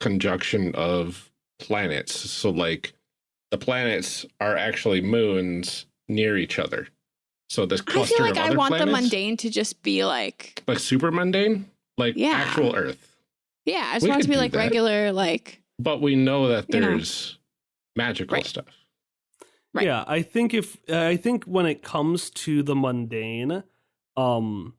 Speaker 2: conjunction of planets. So like the planets are actually moons near each other. So this cluster I
Speaker 1: feel like I want the mundane to just be like
Speaker 2: like super mundane, like
Speaker 1: Yeah.
Speaker 2: actual Earth.
Speaker 1: Yeah, I just
Speaker 2: We
Speaker 1: want it to be like
Speaker 2: that.
Speaker 1: regular, like
Speaker 2: But we know that
Speaker 1: You know.
Speaker 2: there's magical
Speaker 1: Right.
Speaker 2: stuff.
Speaker 1: Right.
Speaker 3: Yeah, I think if I think when it comes to the mundane, um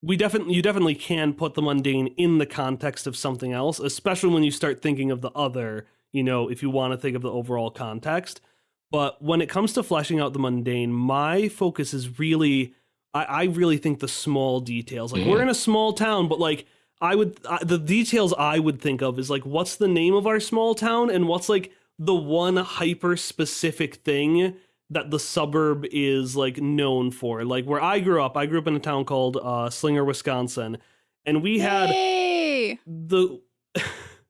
Speaker 3: we definitely you definitely can put the mundane in the context of something else, especially when you start thinking of the other, you know, if you want to think of the overall context. But when it comes to fleshing out the mundane, my focus is really I, I really think the small details. Like we're
Speaker 2: Mhm.
Speaker 3: in a small town, but like I would the details I would think of is like what's the name of our small town and what's like the one hyper specific thing that the suburb is like known for. Like where I grew up, I grew up in a town called uh, Slinger, Wisconsin, and we had
Speaker 1: Yay!
Speaker 3: the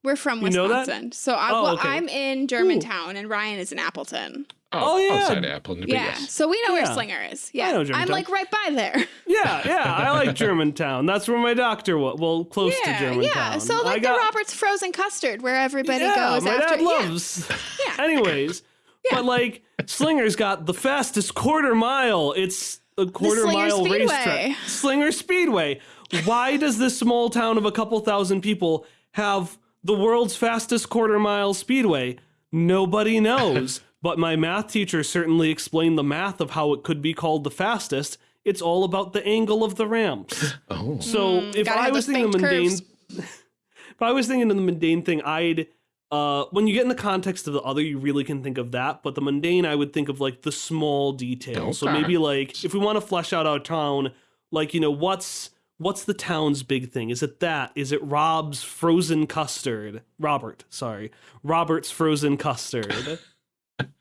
Speaker 1: We're from
Speaker 3: You know?
Speaker 1: Wisconsin. So I,
Speaker 3: Oh,
Speaker 1: well,
Speaker 3: okay.
Speaker 1: I'm in Germantown and Ryan is in Appleton.
Speaker 2: Oh,
Speaker 3: Oh, yeah.
Speaker 2: outside Appleton,
Speaker 1: Yeah.
Speaker 2: yes.
Speaker 1: So we know where Slinger is. Yeah.
Speaker 3: I
Speaker 1: Yeah.
Speaker 3: know
Speaker 1: I'm like right by there.
Speaker 3: yeah, yeah, I like Germantown. That's where my doctor was. Well, close
Speaker 1: yeah.
Speaker 3: to Germantown.
Speaker 1: Yeah. So
Speaker 3: I
Speaker 1: like
Speaker 3: got,
Speaker 1: the Robert's frozen custard where everybody
Speaker 3: yeah,
Speaker 1: goes
Speaker 3: my
Speaker 1: after
Speaker 3: dad loves.
Speaker 1: Yeah.
Speaker 3: Anyways, but like Slinger's got the fastest quarter mile. It's a quarter mile
Speaker 1: Speedway.
Speaker 3: racetrack. Slinger Speedway. Why does this small town of a couple thousand people have the world's fastest quarter mile speedway? Nobody knows. but my math teacher certainly explained the math of how it could be called the fastest. It's all about the angle of the ramps.
Speaker 2: Oh,
Speaker 3: So
Speaker 1: Mm,
Speaker 3: if I was thinking the mundane, if I was thinking of the mundane thing, I'd uh when you get in the context of the other, you really can think of that. But the mundane, I would think of like the small details. So maybe like if we want to flesh out our town, like you know what's what's the town's big thing? Is it that? Is it Rob's frozen custard? Robert, sorry, Robert's frozen custard.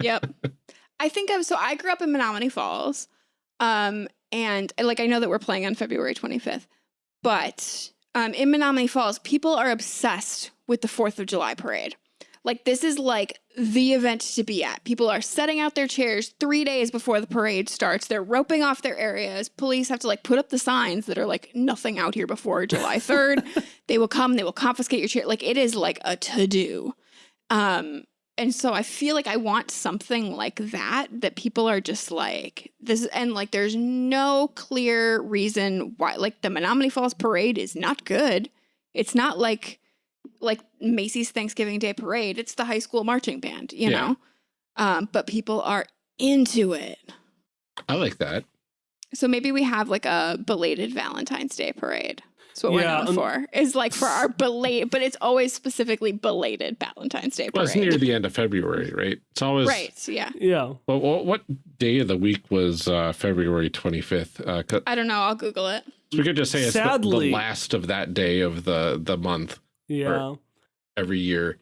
Speaker 1: Yep. I think of so I grew up in Menomonee Falls. Um and like I know that we're playing on February 25th. But um in Menomonee Falls, people are obsessed with the 4th of July parade. Like this is like the event to be at. People are setting out their chairs 3 days before the parade starts. They're roping off their areas. Police have to like put up the signs that are like nothing out here before July 3rd. they will come, they will confiscate your chair. Like it is like a to-do. Um and so I feel like I want something like that that people are just like this and like there's no clear reason why like the Menomonee Falls parade is not good. It's not like like Macy's Thanksgiving Day parade. It's the high school marching band, you
Speaker 2: Yeah.
Speaker 1: know. Um but people are into it.
Speaker 2: I like that.
Speaker 1: So maybe we have like a belated Valentine's Day parade. That's what
Speaker 3: Yeah,
Speaker 1: we're known
Speaker 3: um,
Speaker 1: for. Is like for our belated, but it's always specifically belated Valentine's Day
Speaker 2: Well,
Speaker 1: parade.
Speaker 2: it's near the end of February, right? It's always
Speaker 1: right. Yeah.
Speaker 3: yeah.
Speaker 2: Well, what, what day of the week was uh, February 25th? Uh, 'cause
Speaker 1: I don't know. I'll Google it.
Speaker 2: we could just say it's the, the last of that day of the, the month
Speaker 3: Yeah.
Speaker 2: every year.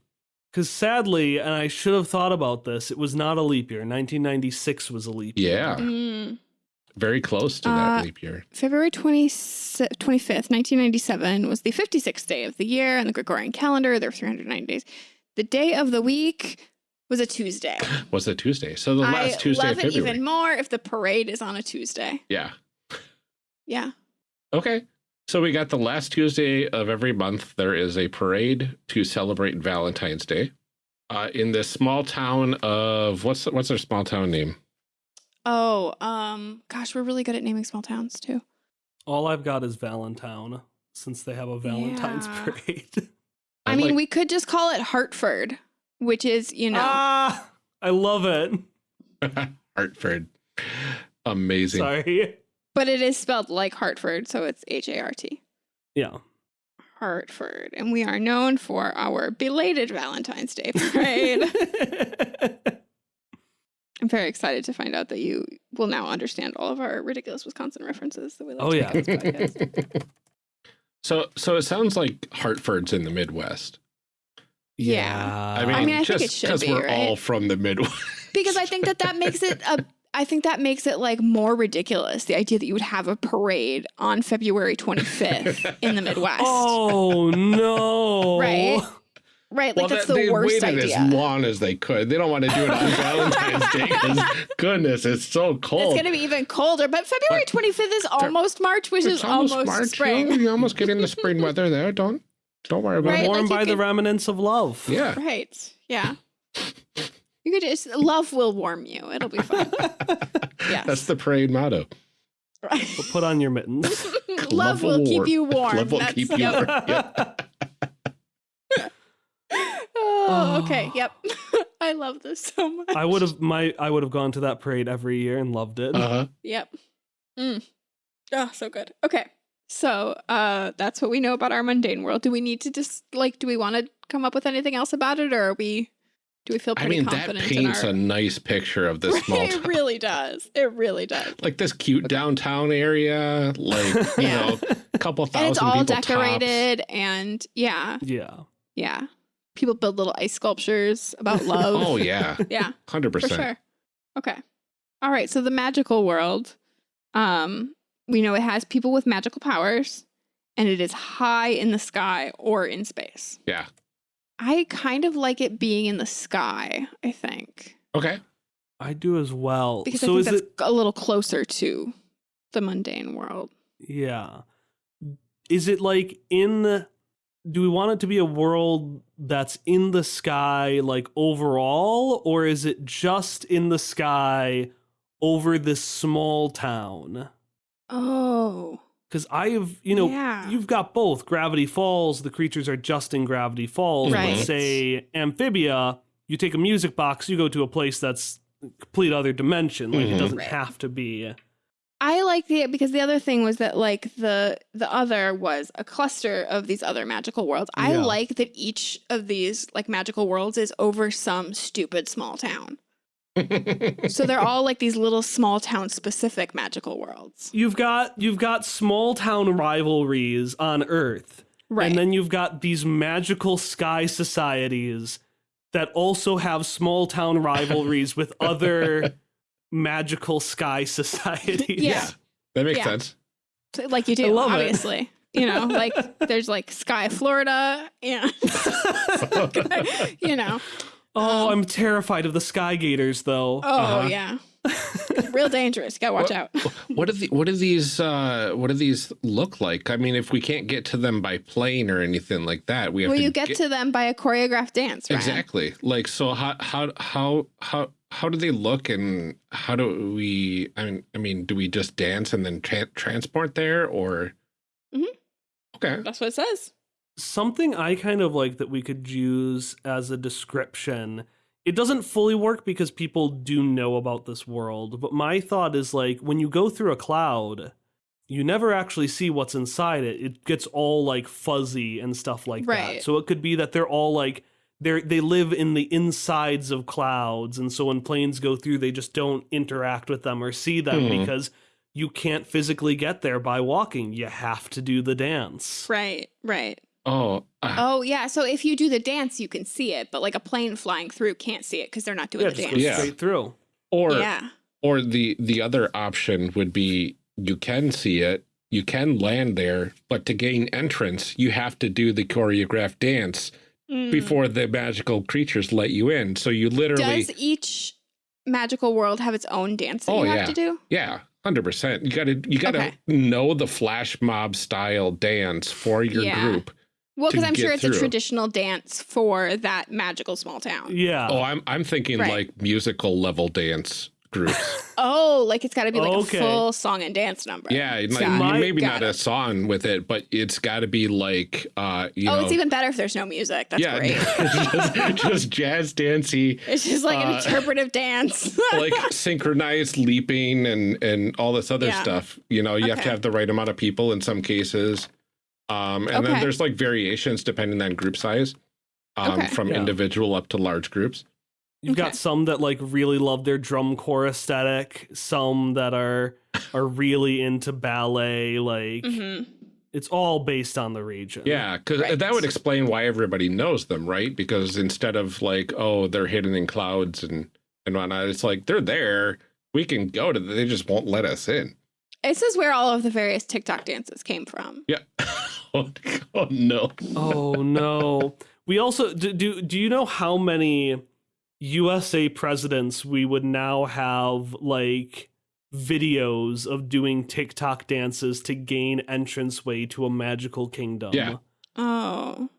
Speaker 3: Because sadly, and I should have thought about this, it was not a leap year. 1996 was a leap year.
Speaker 2: Yeah,
Speaker 1: Mm.
Speaker 2: very close to that
Speaker 1: Uh,
Speaker 2: leap year.
Speaker 1: February 20, 25th, 1997 was the 56th day of the year on the Gregorian calendar. There were 390 days. The day of the week was a Tuesday.
Speaker 2: Was a Tuesday? So the last
Speaker 1: I
Speaker 2: Tuesday
Speaker 1: love
Speaker 2: of
Speaker 1: it even more if the parade is on a Tuesday.
Speaker 2: Yeah.
Speaker 1: Yeah.
Speaker 2: Okay. So we got the last Tuesday of every month. There is a parade to celebrate Valentine's Day. Uh, in this small town of what's what's their small town name?
Speaker 1: Oh, um, gosh, we're really good at naming small towns too.
Speaker 3: All I've got is Valentine, since they have a Valentine's
Speaker 1: Yeah.
Speaker 3: parade.
Speaker 1: I, mean,
Speaker 2: like-
Speaker 1: we could just call it Hartford, which is, you know,
Speaker 3: Ah, I love it.
Speaker 2: Hartford. Amazing.
Speaker 3: Sorry.
Speaker 1: But it is spelled like Hartford, so it's H A R T.
Speaker 3: Yeah.
Speaker 1: Hartford, and we are known for our belated Valentine's Day parade. I'm very excited to find out that you will now understand all of our ridiculous Wisconsin references that we like
Speaker 3: Oh,
Speaker 1: to
Speaker 3: yeah.
Speaker 1: make on this podcast.
Speaker 2: So so it sounds like Hartford's in the Midwest.
Speaker 1: Yeah.
Speaker 2: I mean,
Speaker 1: I mean, I think
Speaker 2: just
Speaker 1: it should
Speaker 2: because we're all from the Midwest.
Speaker 1: because I think that that makes it a. I think that makes it like more ridiculous. The idea that you would have a parade on February 25th in the Midwest,
Speaker 3: Oh no!
Speaker 1: Right? right? Like
Speaker 2: well,
Speaker 1: that's
Speaker 2: that-
Speaker 1: the
Speaker 2: they
Speaker 1: worst
Speaker 2: waited
Speaker 1: idea.
Speaker 2: as long as they could. They don't want to do it on Valentine's Day because goodness, it's so cold.
Speaker 1: It's going to be even colder, but February 25th is almost March, which
Speaker 2: It's
Speaker 1: is almost,
Speaker 2: March.
Speaker 1: spring.
Speaker 2: You, you almost get into spring weather there. Don't don't worry about
Speaker 1: Right,
Speaker 2: it.
Speaker 3: Warmed
Speaker 1: like you
Speaker 3: by the remnants of love.
Speaker 2: Yeah.
Speaker 1: Right. Yeah. You could just love will warm you. It'll be fine. Yes.
Speaker 2: That's the parade motto.
Speaker 1: Right.
Speaker 3: But put on your mittens.
Speaker 1: love will keep you warm.
Speaker 2: Love will
Speaker 1: That's-
Speaker 2: keep you
Speaker 1: yep.
Speaker 2: warm. Yep.
Speaker 1: Oh, okay. Yep. I love this so much.
Speaker 3: I would have my I would have gone to that parade every year and loved it.
Speaker 2: Uh-huh.
Speaker 1: Yep. Mm. Oh, so good. Okay. So, uh, that's what we know about our mundane world. Do we need to just like? Do we want to come up with anything else about it, or are we? Do we feel
Speaker 2: I
Speaker 1: pretty
Speaker 2: mean, that paints
Speaker 1: in
Speaker 2: a nice picture of this small town.
Speaker 1: it really does. It really does.
Speaker 2: Like this cute downtown area, like, you know, a couple thousand
Speaker 1: And it's all
Speaker 2: people tops.
Speaker 1: decorated, and yeah,
Speaker 3: yeah.
Speaker 1: yeah. People build little ice sculptures about love.
Speaker 2: Oh, yeah.
Speaker 1: yeah.
Speaker 2: 100%.
Speaker 1: for sure. Okay. All right. So the magical world, um, we know it has people with magical powers, and it is high in the sky or in space.
Speaker 2: Yeah.
Speaker 1: I kind of like it being in the sky. I think
Speaker 2: Okay.
Speaker 3: I do as well.
Speaker 1: because
Speaker 3: so
Speaker 1: I
Speaker 3: is
Speaker 1: think that's
Speaker 3: it
Speaker 1: a little closer to the mundane world.
Speaker 3: yeah. Is it like in the do we want it to be a world that's in the sky like overall or is it just in the sky over this small town?
Speaker 1: Oh,
Speaker 3: Cuz I have, you know,
Speaker 1: yeah.
Speaker 3: you've got both Gravity Falls, the creatures are just in Gravity Falls,
Speaker 1: Right.
Speaker 3: but say Amphibia, you take a music box, you go to a place that's complete other dimension. Like
Speaker 2: Mhm.
Speaker 3: it doesn't
Speaker 1: Right.
Speaker 3: have to be.
Speaker 1: I like the because the other thing was that like the the other was a cluster of these other magical worlds. I
Speaker 3: Yeah.
Speaker 1: like that each of these like magical worlds is over some stupid small town. So they're all like these little small town specific magical worlds.
Speaker 3: You've got you've got small town rivalries on Earth.
Speaker 1: Right.
Speaker 3: And then you've got these magical sky societies that also have small town rivalries with other magical sky societies.
Speaker 1: Yeah.
Speaker 2: That makes
Speaker 1: Yeah.
Speaker 2: sense.
Speaker 1: So, like you do,
Speaker 3: love it.
Speaker 1: obviously. You know, like there's like Sky Florida and you know.
Speaker 3: Oh, I'm terrified of the Sky Gators though.
Speaker 1: Oh
Speaker 2: Uh-huh.
Speaker 1: yeah. Real dangerous. Gotta watch out.
Speaker 2: What do the, what do these uh what do these look like? I mean, if we can't get to them by plane or anything like that, we have
Speaker 1: Well,
Speaker 2: to
Speaker 1: you get, to them by a choreographed dance, right?
Speaker 2: exactly. Like so how how how how how do they look and how do we I mean I mean do we just dance and then tra- transport there or
Speaker 1: Mhm.
Speaker 2: Okay.
Speaker 1: That's what it says.
Speaker 3: Something I kind of like that we could use as a description. It doesn't fully work because people do know about this world, but my thought is like when you go through a cloud, you never actually see what's inside it. It gets all like fuzzy and stuff like that. So it could be that they're all like they they live in the insides of clouds and so when planes go through they just don't interact with them or see them
Speaker 2: Hmm.
Speaker 3: because you can't physically get there by walking. You have to do the dance.
Speaker 1: Right, right.
Speaker 2: Oh, uh,
Speaker 1: Oh yeah. So if you do the dance, you can see it, but like a plane flying through can't see it because they're not doing
Speaker 3: Yeah,
Speaker 1: the
Speaker 3: just
Speaker 1: dance.
Speaker 3: go
Speaker 2: Yeah.
Speaker 3: straight through.
Speaker 2: or
Speaker 1: yeah.
Speaker 2: or the the other option would be you can see it, you can land there, but to gain entrance, you have to do the choreographed dance
Speaker 1: Mm.
Speaker 2: before the magical creatures let you in. So you literally
Speaker 1: Does each magical world have its own dance that
Speaker 2: Oh,
Speaker 1: you have
Speaker 2: yeah.
Speaker 1: to do?
Speaker 2: Yeah, hundred percent. You gotta you gotta
Speaker 1: Okay.
Speaker 2: know the flash mob style dance for your
Speaker 1: Yeah.
Speaker 2: group.
Speaker 1: Well, because I'm sure
Speaker 2: get
Speaker 1: it's a traditional dance for that magical small town.
Speaker 3: Yeah.
Speaker 2: Oh, I'm I'm thinking
Speaker 1: Right.
Speaker 2: like musical level dance groups.
Speaker 1: Oh, like it's got to be like
Speaker 3: Okay.
Speaker 1: a full song and dance number.
Speaker 2: yeah, like,
Speaker 3: My-
Speaker 2: maybe
Speaker 1: Got
Speaker 2: not a song with it, but it's got to be like uh you
Speaker 1: oh,
Speaker 2: know
Speaker 1: it's even better if there's no music. That's
Speaker 2: yeah,
Speaker 1: great.
Speaker 2: just, just jazz dancey,
Speaker 1: It's just like an
Speaker 2: Uh,
Speaker 1: interpretive dance.
Speaker 2: like synchronized leaping and and all this other
Speaker 1: Yeah.
Speaker 2: stuff. You know, you have to have the right amount of people in some cases. Um, and then there's like variations depending on group size, um,
Speaker 1: Okay.
Speaker 2: from
Speaker 3: Yeah.
Speaker 2: individual up to large groups.
Speaker 3: You've
Speaker 1: Okay.
Speaker 3: got some that like really love their drum corps aesthetic, some that are are really into ballet, like
Speaker 1: Mhm.
Speaker 3: it's all based on the region.
Speaker 2: Yeah, because
Speaker 1: Right.
Speaker 2: that would explain why everybody knows them, right? Because instead of like, oh, they're hidden in clouds and and whatnot, it's like they're there. We can go to. They just won't let us in.
Speaker 1: This is where all of the various TikTok dances came from.
Speaker 2: Yeah. oh, oh, no.
Speaker 3: Oh no. We also do, do do you know how many USA presidents we would now have like videos of doing TikTok dances to gain entranceway to a magical kingdom?
Speaker 2: Yeah.
Speaker 1: Oh,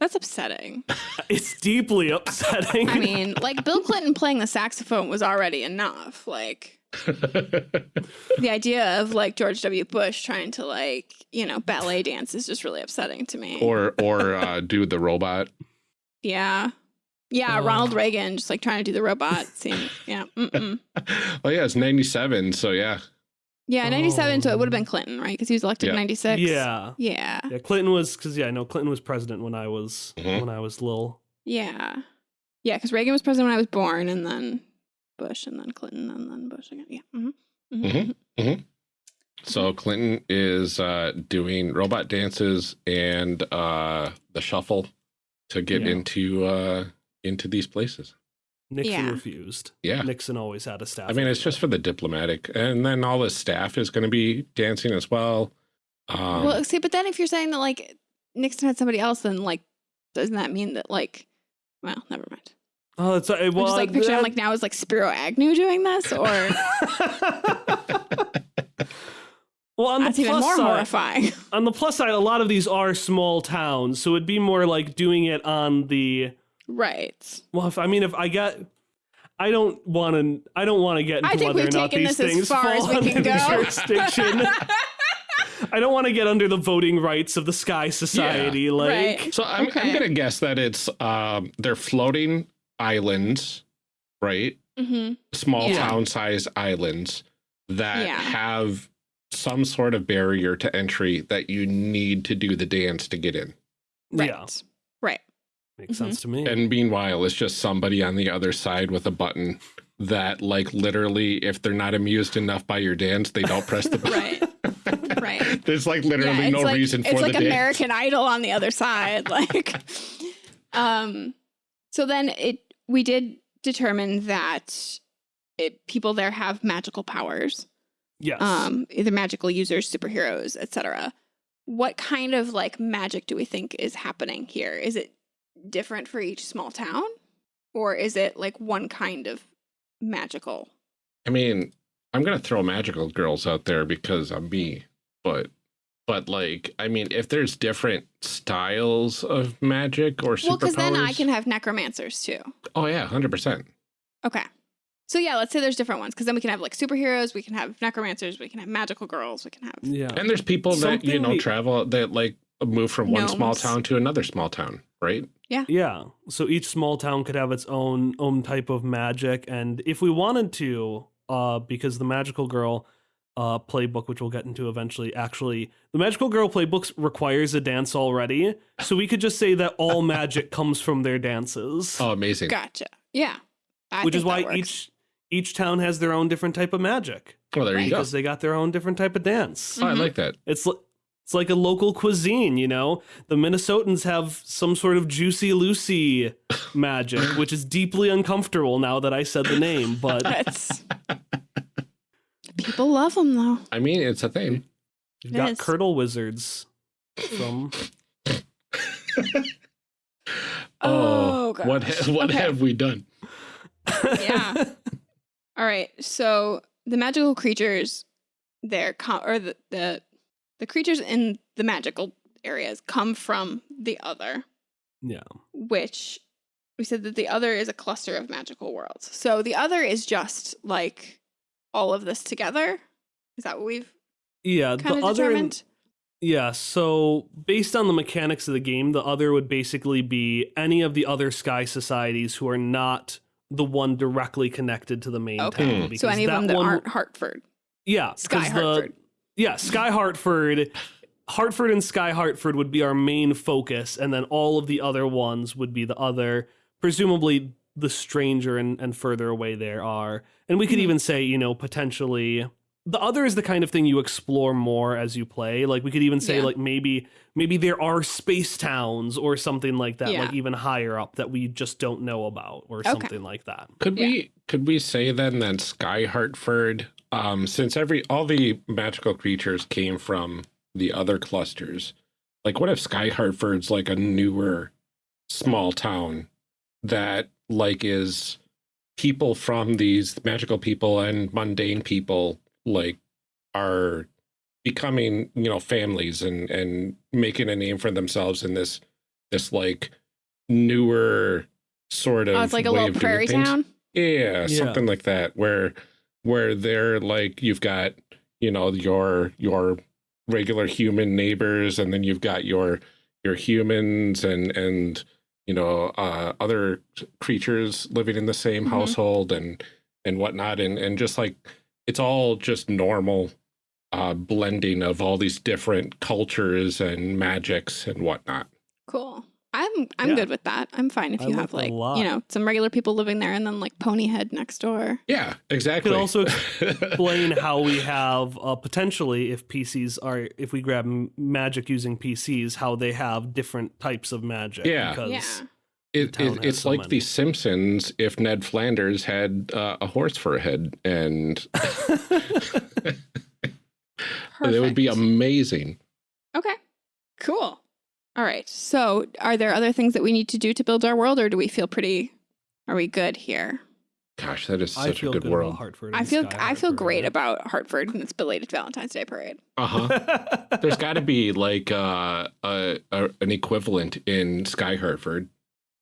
Speaker 1: that's upsetting.
Speaker 3: It's deeply upsetting.
Speaker 1: I mean, like Bill Clinton playing the saxophone was already enough. Like the idea of like George W. Bush trying to like, you know, ballet dance is just really upsetting to me.
Speaker 2: or or uh, do the robot.
Speaker 1: yeah. Yeah,
Speaker 3: Oh.
Speaker 1: Ronald Reagan just like trying to do the robot scene. Yeah. Mm-mm.
Speaker 2: oh yeah, it's 97, so yeah.
Speaker 1: Yeah, 97, so it would have
Speaker 3: Oh.
Speaker 1: been Clinton, right? Because he was elected in 96.
Speaker 3: Yeah.
Speaker 1: Yeah.
Speaker 3: Yeah, Clinton was because yeah, I know Clinton was president when I was
Speaker 2: Mhm.
Speaker 3: when I was little.
Speaker 1: Yeah. Yeah, because Reagan was president when I was born, and then Bush, and then Clinton, and then Bush again. Yeah. Mm -hmm.
Speaker 2: Mm -hmm. So Clinton is uh, doing robot dances and uh, the shuffle to get
Speaker 3: Yeah.
Speaker 2: into uh, into these places.
Speaker 3: Nixon
Speaker 1: Yeah.
Speaker 3: refused.
Speaker 2: Yeah.
Speaker 3: Nixon always had a staff.
Speaker 2: I mean, it's
Speaker 3: like
Speaker 2: just for the diplomatic, and then all the staff is going to be dancing as well. Um,
Speaker 1: well, see, but then if you're saying that like Nixon had somebody else, then like doesn't that mean that like, well, never mind.
Speaker 3: Oh, it's uh,
Speaker 1: I'm
Speaker 3: well,
Speaker 1: just like picturing
Speaker 3: that-
Speaker 1: like now is like Spiro Agnew doing this, or
Speaker 3: well, on the
Speaker 1: that's even
Speaker 3: plus
Speaker 1: more
Speaker 3: side,
Speaker 1: horrifying.
Speaker 3: on the plus side, a lot of these are small towns, so it'd be more like doing it on the.
Speaker 1: right.
Speaker 3: Well, if I mean, if I get, I don't want to. I don't want to get into
Speaker 1: I think
Speaker 3: whether
Speaker 1: we've
Speaker 3: or not
Speaker 1: taken
Speaker 3: these
Speaker 1: this as
Speaker 3: things
Speaker 1: far
Speaker 3: fall
Speaker 1: as we
Speaker 3: under
Speaker 1: can
Speaker 3: the
Speaker 1: go.
Speaker 3: jurisdiction. I don't want to get under the voting rights of the Sky Society. Like,
Speaker 1: Right.
Speaker 2: so I'm, I'm going to guess that it's um, they're floating islands, right?
Speaker 1: hmm
Speaker 2: Small
Speaker 1: Yeah.
Speaker 2: town size islands that
Speaker 1: Yeah.
Speaker 2: have some sort of barrier to entry that you need to do the dance to get in.
Speaker 1: Right.
Speaker 3: yeah,
Speaker 1: Right.
Speaker 3: makes
Speaker 1: Mhm.
Speaker 3: sense to me.
Speaker 2: And meanwhile, it's just somebody on the other side with a button that, like, literally, if they're not amused enough by your dance, they don't press the button.
Speaker 1: Right. Right.
Speaker 2: There's like literally
Speaker 1: yeah,
Speaker 2: no
Speaker 1: like,
Speaker 2: reason for
Speaker 1: it's
Speaker 2: the
Speaker 1: like
Speaker 2: dance.
Speaker 1: American Idol on the other side. Like, um, so then it we did determine that it, people there have magical powers,
Speaker 3: yes.
Speaker 1: um, either magical users, superheroes, etc. What kind of like magic do we think is happening here? Is it different for each small town, or is it like one kind of magical?
Speaker 2: I mean, I'm gonna throw magical girls out there because I'm me, but but like, I mean, if there's different styles of magic or superpowers,
Speaker 1: Well, because then I can have necromancers too.
Speaker 2: oh yeah, hundred percent.
Speaker 1: Okay. So yeah, let's say there's different ones because then we can have like superheroes, we can have necromancers, we can have magical girls, we can have
Speaker 3: yeah.
Speaker 2: And there's people that you know
Speaker 3: we-
Speaker 2: travel that like move from one small town to another small town, right?
Speaker 3: Yeah yeah. So each small town could have its own own type of magic, and if we wanted to, uh, because the Magical Girl uh playbook, which we'll get into eventually, actually, the Magical Girl playbook requires a dance already, so we could just say that all magic comes from their dances,
Speaker 2: Oh, amazing.
Speaker 1: gotcha. Yeah. I
Speaker 3: which is why
Speaker 1: works.
Speaker 3: each each town has their own different type of magic
Speaker 2: Well, there you go.
Speaker 3: because they got their own different type of dance.
Speaker 2: Oh, I like that.
Speaker 3: It's li- it's like a local cuisine, you know. The Minnesotans have some sort of juicy Lucy magic, which is deeply uncomfortable now that I said the name. But
Speaker 1: That's people love them though.
Speaker 2: I mean, it's a thing.
Speaker 3: you've got
Speaker 1: Yes.
Speaker 3: curdle wizards from
Speaker 1: Oh, oh
Speaker 2: what
Speaker 1: gosh.
Speaker 2: ha- what
Speaker 1: Okay.
Speaker 2: have we done?
Speaker 1: Yeah. All right. So the magical creatures, they're com- or the, the the creatures in the magical areas come from the other,
Speaker 3: yeah,
Speaker 1: which we said that the other is a cluster of magical worlds. So the other is just like all of this together. Is that what we've
Speaker 3: yeah.
Speaker 1: kind
Speaker 3: The
Speaker 1: of
Speaker 3: other,
Speaker 1: determined?
Speaker 3: yeah. So based on the mechanics of the game, the other would basically be any of the other sky societies who are not the one directly connected to the main
Speaker 1: Okay.
Speaker 3: town.
Speaker 2: Hmm.
Speaker 3: because
Speaker 1: so any of them that
Speaker 3: one-
Speaker 1: aren't Hartford,
Speaker 3: yeah,
Speaker 1: Sky
Speaker 3: 'cause the- Yeah, Sky Hartford. Hartford and Sky Hartford would be our main focus, and then all of the other ones would be the other, presumably the stranger and, and further away there are. And we could
Speaker 1: Mhm.
Speaker 3: even say, you know, potentially the other is the kind of thing you explore more as you play. Like we could even say
Speaker 1: Yeah.
Speaker 3: like maybe maybe there are space towns or something like that,
Speaker 1: Yeah.
Speaker 3: like even higher up that we just don't know about or
Speaker 1: Okay.
Speaker 3: something like that.
Speaker 2: Could
Speaker 1: Yeah.
Speaker 2: we could we say then that Sky Hartford, um, since every all the magical creatures came from the other clusters, like what if Sky Hartford's like a newer small town that like is people from these magical people and mundane people like are becoming you know families and and making a name for themselves in this this like newer sort of
Speaker 1: Oh, it's like a little prairie town.
Speaker 2: Yeah,
Speaker 3: Yeah.
Speaker 2: something like that where where they're like you've got, you know, your your regular human neighbors and then you've got your your humans and and you know, uh, other creatures living in the same
Speaker 1: Mhm.
Speaker 2: household and and whatnot, and and just like it's all just normal uh, blending of all these different cultures and magics and whatnot.
Speaker 1: Cool. I'm I'm
Speaker 3: Yeah.
Speaker 1: good with that. I'm fine if you
Speaker 3: like
Speaker 1: have like you know some regular people living there and then like Ponyhead next door.
Speaker 2: Yeah, exactly.
Speaker 3: Could also explain how we have uh, potentially if PCs are if we grab m- magic using PCs how they have different types of magic.
Speaker 2: Yeah.
Speaker 3: because
Speaker 1: Yeah.
Speaker 2: It, it, it's
Speaker 3: so
Speaker 2: like
Speaker 3: many.
Speaker 2: The Simpsons if Ned Flanders had uh, a horse for a head, and it would be amazing.
Speaker 1: Okay. Cool. All right. So, are there other things that we need to do to build our world, or do we feel pretty? Are we good here?
Speaker 2: Gosh, that is such a good,
Speaker 3: good
Speaker 2: world.
Speaker 3: Hartford.
Speaker 1: I feel
Speaker 3: Sky
Speaker 1: I feel great
Speaker 3: right?
Speaker 1: about Hartford and its belated Valentine's Day parade.
Speaker 2: Uh huh. There's got to be like uh, a, a an equivalent in Sky Hartford,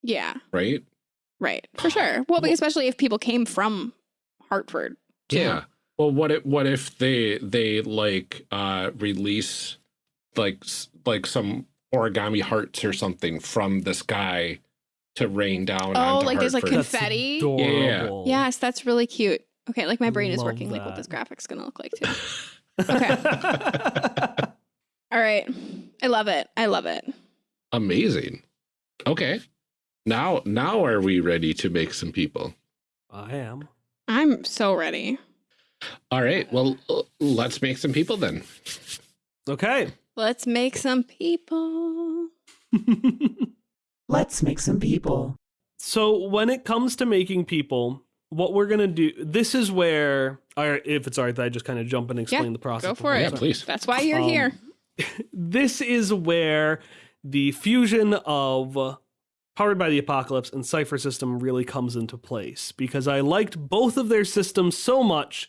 Speaker 1: Yeah.
Speaker 2: right?
Speaker 1: Right. For sure. Well, but especially if people came from Hartford. too.
Speaker 2: Yeah. Well, what if what if they they like uh release like like some origami hearts or something from the sky to rain down?
Speaker 1: Oh,
Speaker 2: onto
Speaker 1: like there's, like,
Speaker 2: Hartford?
Speaker 3: That's
Speaker 1: confetti?
Speaker 3: adorable.
Speaker 1: Yes, that's really cute. Okay, like my
Speaker 3: I
Speaker 1: brain is
Speaker 3: love
Speaker 1: working like what this graphic's gonna look like too. Okay. All right. I love it. I love it.
Speaker 2: Amazing. Okay. Now now are we ready to make some people?
Speaker 3: I am.
Speaker 1: I'm so ready.
Speaker 2: All right. Well, let's make some people then.
Speaker 3: Okay.
Speaker 1: Let's make some people.
Speaker 4: Let's make some people.
Speaker 3: so when it comes to making people, what we're gonna do this is where or if it's alright that I just kind of jump and explain the process.
Speaker 1: Go for it.
Speaker 2: Yeah, please.
Speaker 1: That's why you're
Speaker 3: Um,
Speaker 1: here.
Speaker 3: this is where the fusion of Powered by the Apocalypse and Cypher System really comes into place because I liked both of their systems so much,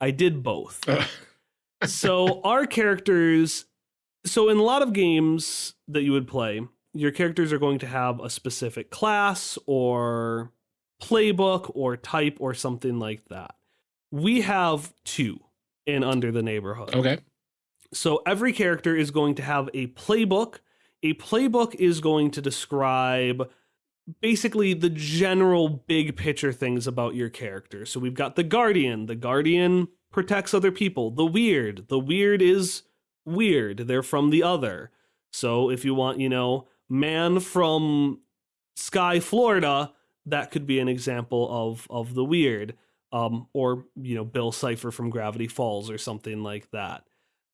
Speaker 3: I did both. so our characters, so in a lot of games that you would play, your characters are going to have a specific class or playbook or type or something like that. We have two in Under the Neighborhood.
Speaker 2: Okay.
Speaker 3: So every character is going to have a playbook. A playbook is going to describe basically the general big picture things about your character. So we've got the Guardian. The Guardian protects other people. The Weird. The Weird is weird. They're from the other. So if you want, you know, man from Sky, Florida, that could be an example of of the weird. Um, or you know, Bill Cipher from Gravity Falls or something like that.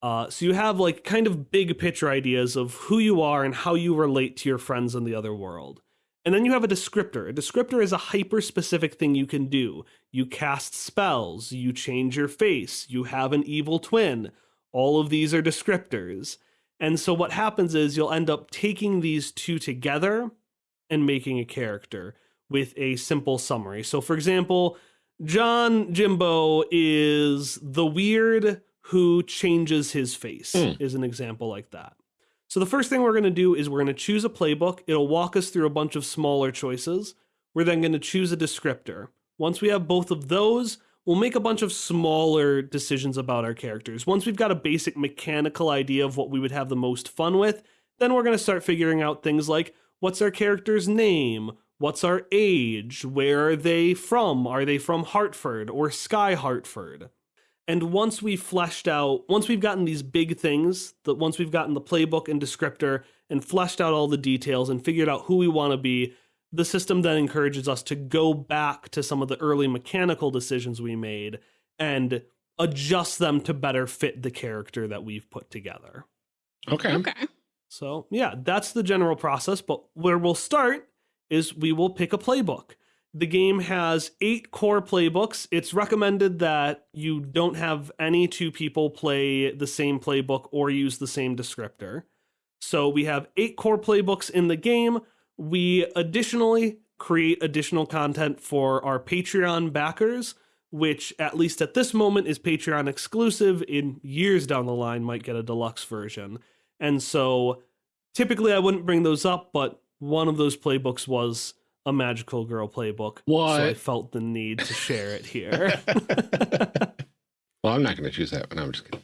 Speaker 3: Uh, so you have like kind of big picture ideas of who you are and how you relate to your friends in the other world. And then you have a descriptor. A descriptor is a hyper specific thing you can do. You cast spells, you change your face, you have an evil twin. All of these are descriptors. And so what happens is you'll end up taking these two together and making a character with a simple summary. So for example, John Jimbo is the weird who changes his face,
Speaker 2: Hmm.
Speaker 3: is an example like that. So the first thing we're going to do is we're going to choose a playbook. It'll walk us through a bunch of smaller choices. We're then going to choose a descriptor. Once we have both of those, we'll make a bunch of smaller decisions about our characters. Once we've got a basic mechanical idea of what we would have the most fun with, then we're going to start figuring out things like what's our character's name? What's our age? Where are they from? Are they from Hartford or Sky Hartford? And once we've fleshed out, once we've gotten these big things, that once we've gotten the playbook and descriptor and fleshed out all the details and figured out who we want to be, the system then encourages us to go back to some of the early mechanical decisions we made and adjust them to better fit the character that we've put together.
Speaker 2: Okay.
Speaker 1: Okay.
Speaker 3: So, yeah, that's the general process. But where we'll start is we will pick a playbook. The game has eight core playbooks. It's recommended that you don't have any two people play the same playbook or use the same descriptor. So, we have eight core playbooks in the game. We additionally create additional content for our Patreon backers, which, at least at this moment, is Patreon exclusive. In years down the line, might get a deluxe version. And so typically I wouldn't bring those up, but one of those playbooks was a magical girl playbook. So I felt the need to share it here.
Speaker 2: well, I'm not going to choose that one. I'm just kidding.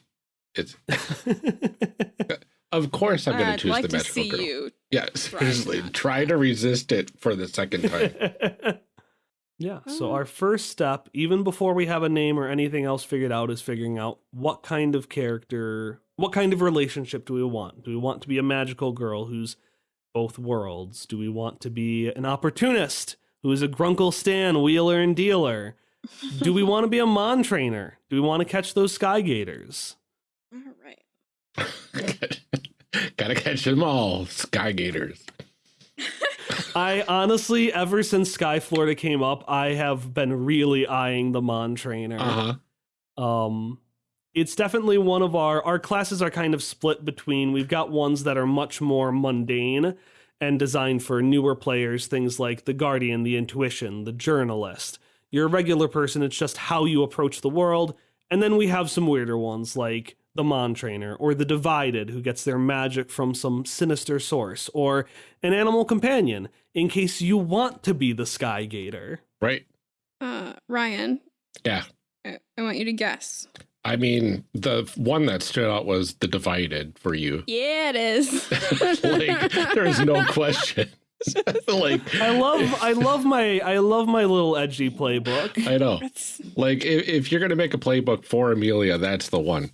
Speaker 2: It's of course I'm going to
Speaker 1: I'd
Speaker 2: choose
Speaker 1: like
Speaker 2: the
Speaker 1: to
Speaker 2: magical
Speaker 1: see
Speaker 2: girl.
Speaker 1: you
Speaker 2: Yeah, seriously,
Speaker 1: not.
Speaker 2: try to resist it for the second time.
Speaker 3: yeah. So
Speaker 1: Oh.
Speaker 3: our first step, even before we have a name or anything else figured out, is figuring out what kind of character, what kind of relationship do we want? Do we want to be a magical girl who's both worlds? Do we want to be an opportunist who is a grunkle stan wheeler and dealer? Do we want to be a mon trainer? Do we want to catch those sky gators?
Speaker 1: All right.
Speaker 2: Gotta catch them all, Sky Gators.
Speaker 3: I honestly, ever since Sky Florida came up, I have been really eyeing the Mon trainer.
Speaker 2: Uh huh.
Speaker 3: Um, it's definitely one of our our classes are kind of split between. We've got ones that are much more mundane and designed for newer players, things like the Guardian, the Intuition, the Journalist. You're a regular person; it's just how you approach the world. And then we have some weirder ones like the Mon Trainer or the Divided, who gets their magic from some sinister source, or an animal companion, in case you want to be the Sky Gator.
Speaker 2: Right.
Speaker 1: Uh, Ryan,
Speaker 2: Yeah.
Speaker 1: I, I want you to guess.
Speaker 2: I mean, the one that stood out was the divided for you.
Speaker 1: Yeah, it is.
Speaker 2: like, there's no question. like,
Speaker 3: I love I love my I love my little edgy playbook.
Speaker 2: I know.
Speaker 1: That's
Speaker 2: Like, if, if you're gonna make a playbook for Amelia, that's the one.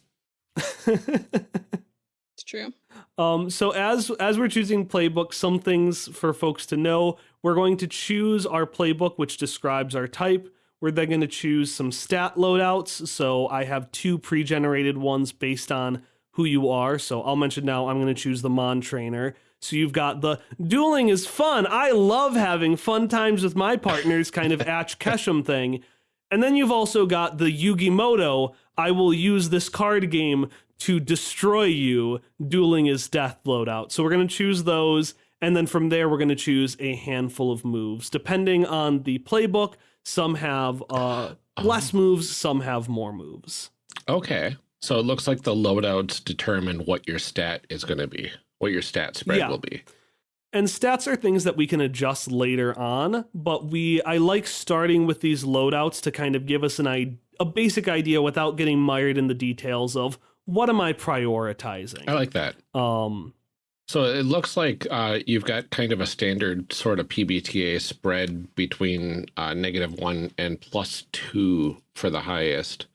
Speaker 1: it's true.
Speaker 3: um so as as we're choosing playbook, some things for folks to know, we're going to choose our playbook which describes our type. We're then going to choose some stat loadouts. So I have two pre-generated ones based on who you are. So I'll mention now I'm going to choose the Mon trainer. So you've got the dueling is fun. I love having fun times with my partners kind of Ash Ketchum thing. And then you've also got the Yugi Muto. I will use this card game to destroy you. Dueling is death loadout. So we're going to choose those. And then from there, we're going to choose a handful of moves. Depending on the playbook, some have uh, less moves, some have more moves.
Speaker 2: Okay. So it looks like the loadouts determine what your stat is gonna be, what your stat spread
Speaker 3: Yeah.
Speaker 2: will be.
Speaker 3: And stats are things that we can adjust later on, but we I like starting with these loadouts to kind of give us an i- a basic idea without getting mired in the details of what am I prioritizing.
Speaker 2: I like that.
Speaker 3: um
Speaker 2: So it looks like uh, you've got kind of a standard sort of PBTA spread between uh, negative one and plus two for the highest.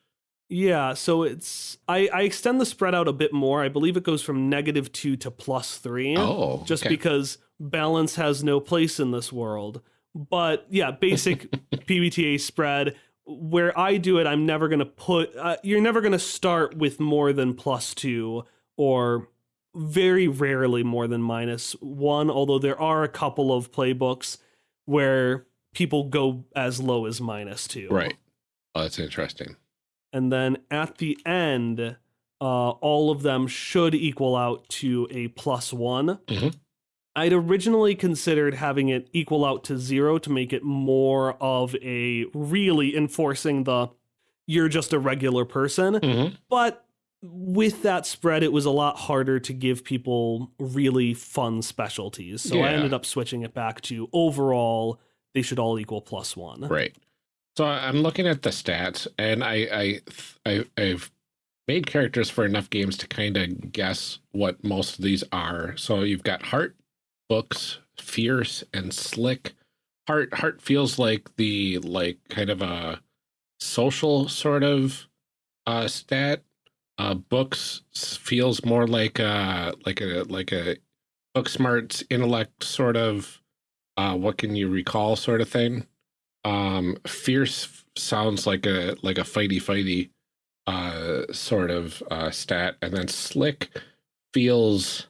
Speaker 3: yeah, so it's I I extend the spread out a bit more. I believe it goes from negative 2 to plus 3.
Speaker 2: Oh,
Speaker 3: just
Speaker 2: okay.
Speaker 3: because balance has no place in this world. But yeah, basic PBTA spread. Where I do it, I'm never going to put, uh, you're never going to start with more than plus two or very rarely more than minus one, although there are a couple of playbooks where people go as low as minus two.
Speaker 2: Right. Oh, that's interesting.
Speaker 3: And then at the end, uh, all of them should equal out to a plus one.
Speaker 2: Mhm.
Speaker 3: I'd originally considered having it equal out to zero to make it more of a really enforcing the you're just a regular person.
Speaker 2: Mhm.
Speaker 3: But with that spread, it was a lot harder to give people really fun specialties. So I ended up switching it back to overall, they should all equal plus one.
Speaker 2: Right. So I'm looking at the stats, and I, I, I I've made characters for enough games to kind of guess what most of these are. So you've got heart, books, fierce, and slick. Heart, heart feels like the like kind of a social sort of uh stat. Uh, books feels more like a like a like a book smarts intellect sort of. Uh, what can you recall sort of thing um fierce sounds like a like a fighty fighty uh sort of uh stat and then slick feels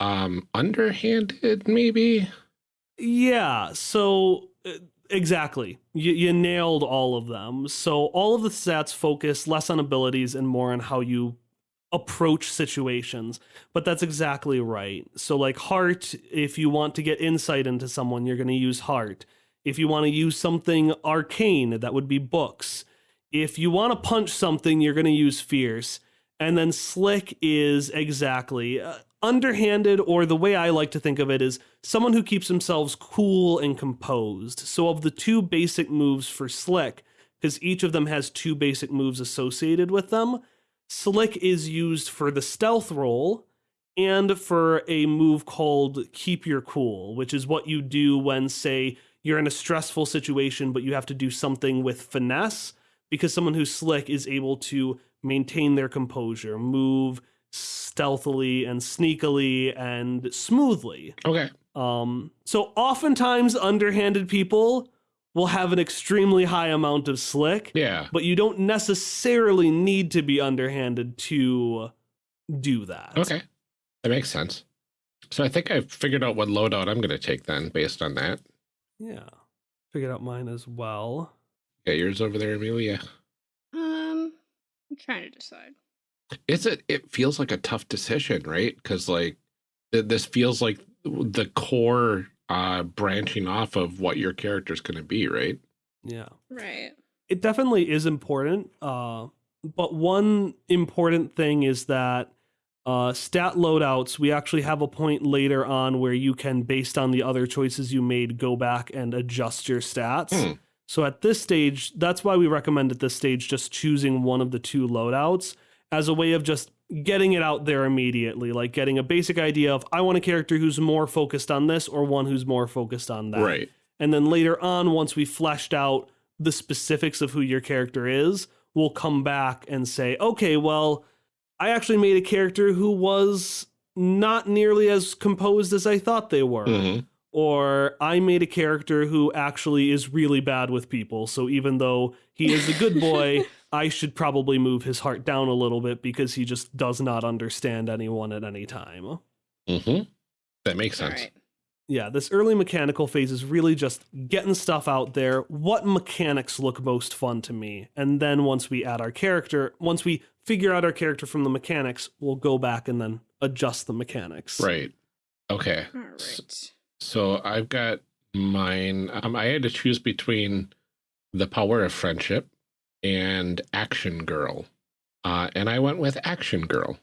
Speaker 2: um underhanded maybe
Speaker 3: Yeah, so uh, exactly. You, you nailed all of them. So all of the stats focus less on abilities and more on how you approach situations. But that's exactly right. So, like heart, if you want to get insight into someone, you're going to use heart. If you want to use something arcane, that would be books. If you want to punch something, you're going to use fierce. And then slick is exactly uh, underhanded, or the way I like to think of it is someone who keeps themselves cool and composed. So, of the two basic moves for slick, because each of them has two basic moves associated with them, slick is used for the stealth roll, and for a move called Keep Your Cool, which is what you do when, say, you're in a stressful situation, but you have to do something with finesse, because someone who's slick is able to maintain their composure, move stealthily and sneakily and smoothly.
Speaker 2: Okay.
Speaker 3: Um, so oftentimes underhanded people will have an extremely high amount of slick,
Speaker 2: Yeah.
Speaker 3: but you don't necessarily need to be underhanded to do that.
Speaker 2: Okay. That makes sense. So I think I've figured out what loadout I'm going to take then based on that.
Speaker 3: Yeah. Figured out mine as well.
Speaker 2: Got yours over there, Amelia.
Speaker 1: Um, I'm trying to decide.
Speaker 2: Is it? It feels like a tough decision, right? Because like th- this feels like the core uh branching off of what your character's going to be, right?
Speaker 3: Yeah.
Speaker 1: Right.
Speaker 3: It definitely is important. Uh, but one important thing is that uh, stat loadouts, we actually have a point later on where you can, based on the other choices you made, go back and adjust your stats.
Speaker 2: Hmm.
Speaker 3: So at this stage, that's why we recommend at this stage just choosing one of the two loadouts as a way of just getting it out there immediately, like getting a basic idea of I want a character who's more focused on this or one who's more focused on that.
Speaker 2: Right.
Speaker 3: And then later on, once we fleshed out the specifics of who your character is, we'll come back and say, okay, well, I actually made a character who was not nearly as composed as I thought they were.
Speaker 2: hmm
Speaker 3: Or I made a character who actually is really bad with people. So even though he is a good boy, I should probably move his heart down a little bit because he just does not understand anyone at any time.
Speaker 2: hmm That makes sense.
Speaker 1: right.
Speaker 3: Yeah, this early mechanical phase is really just getting stuff out there. What mechanics look most fun to me? And then once we add our character, once we figure out our character from the mechanics, we'll go back and then adjust the mechanics.
Speaker 2: Right. Okay.
Speaker 1: All right.
Speaker 2: So I've got mine. Um, I had to choose between the power of friendship and action girl, uh, and I went with action girl,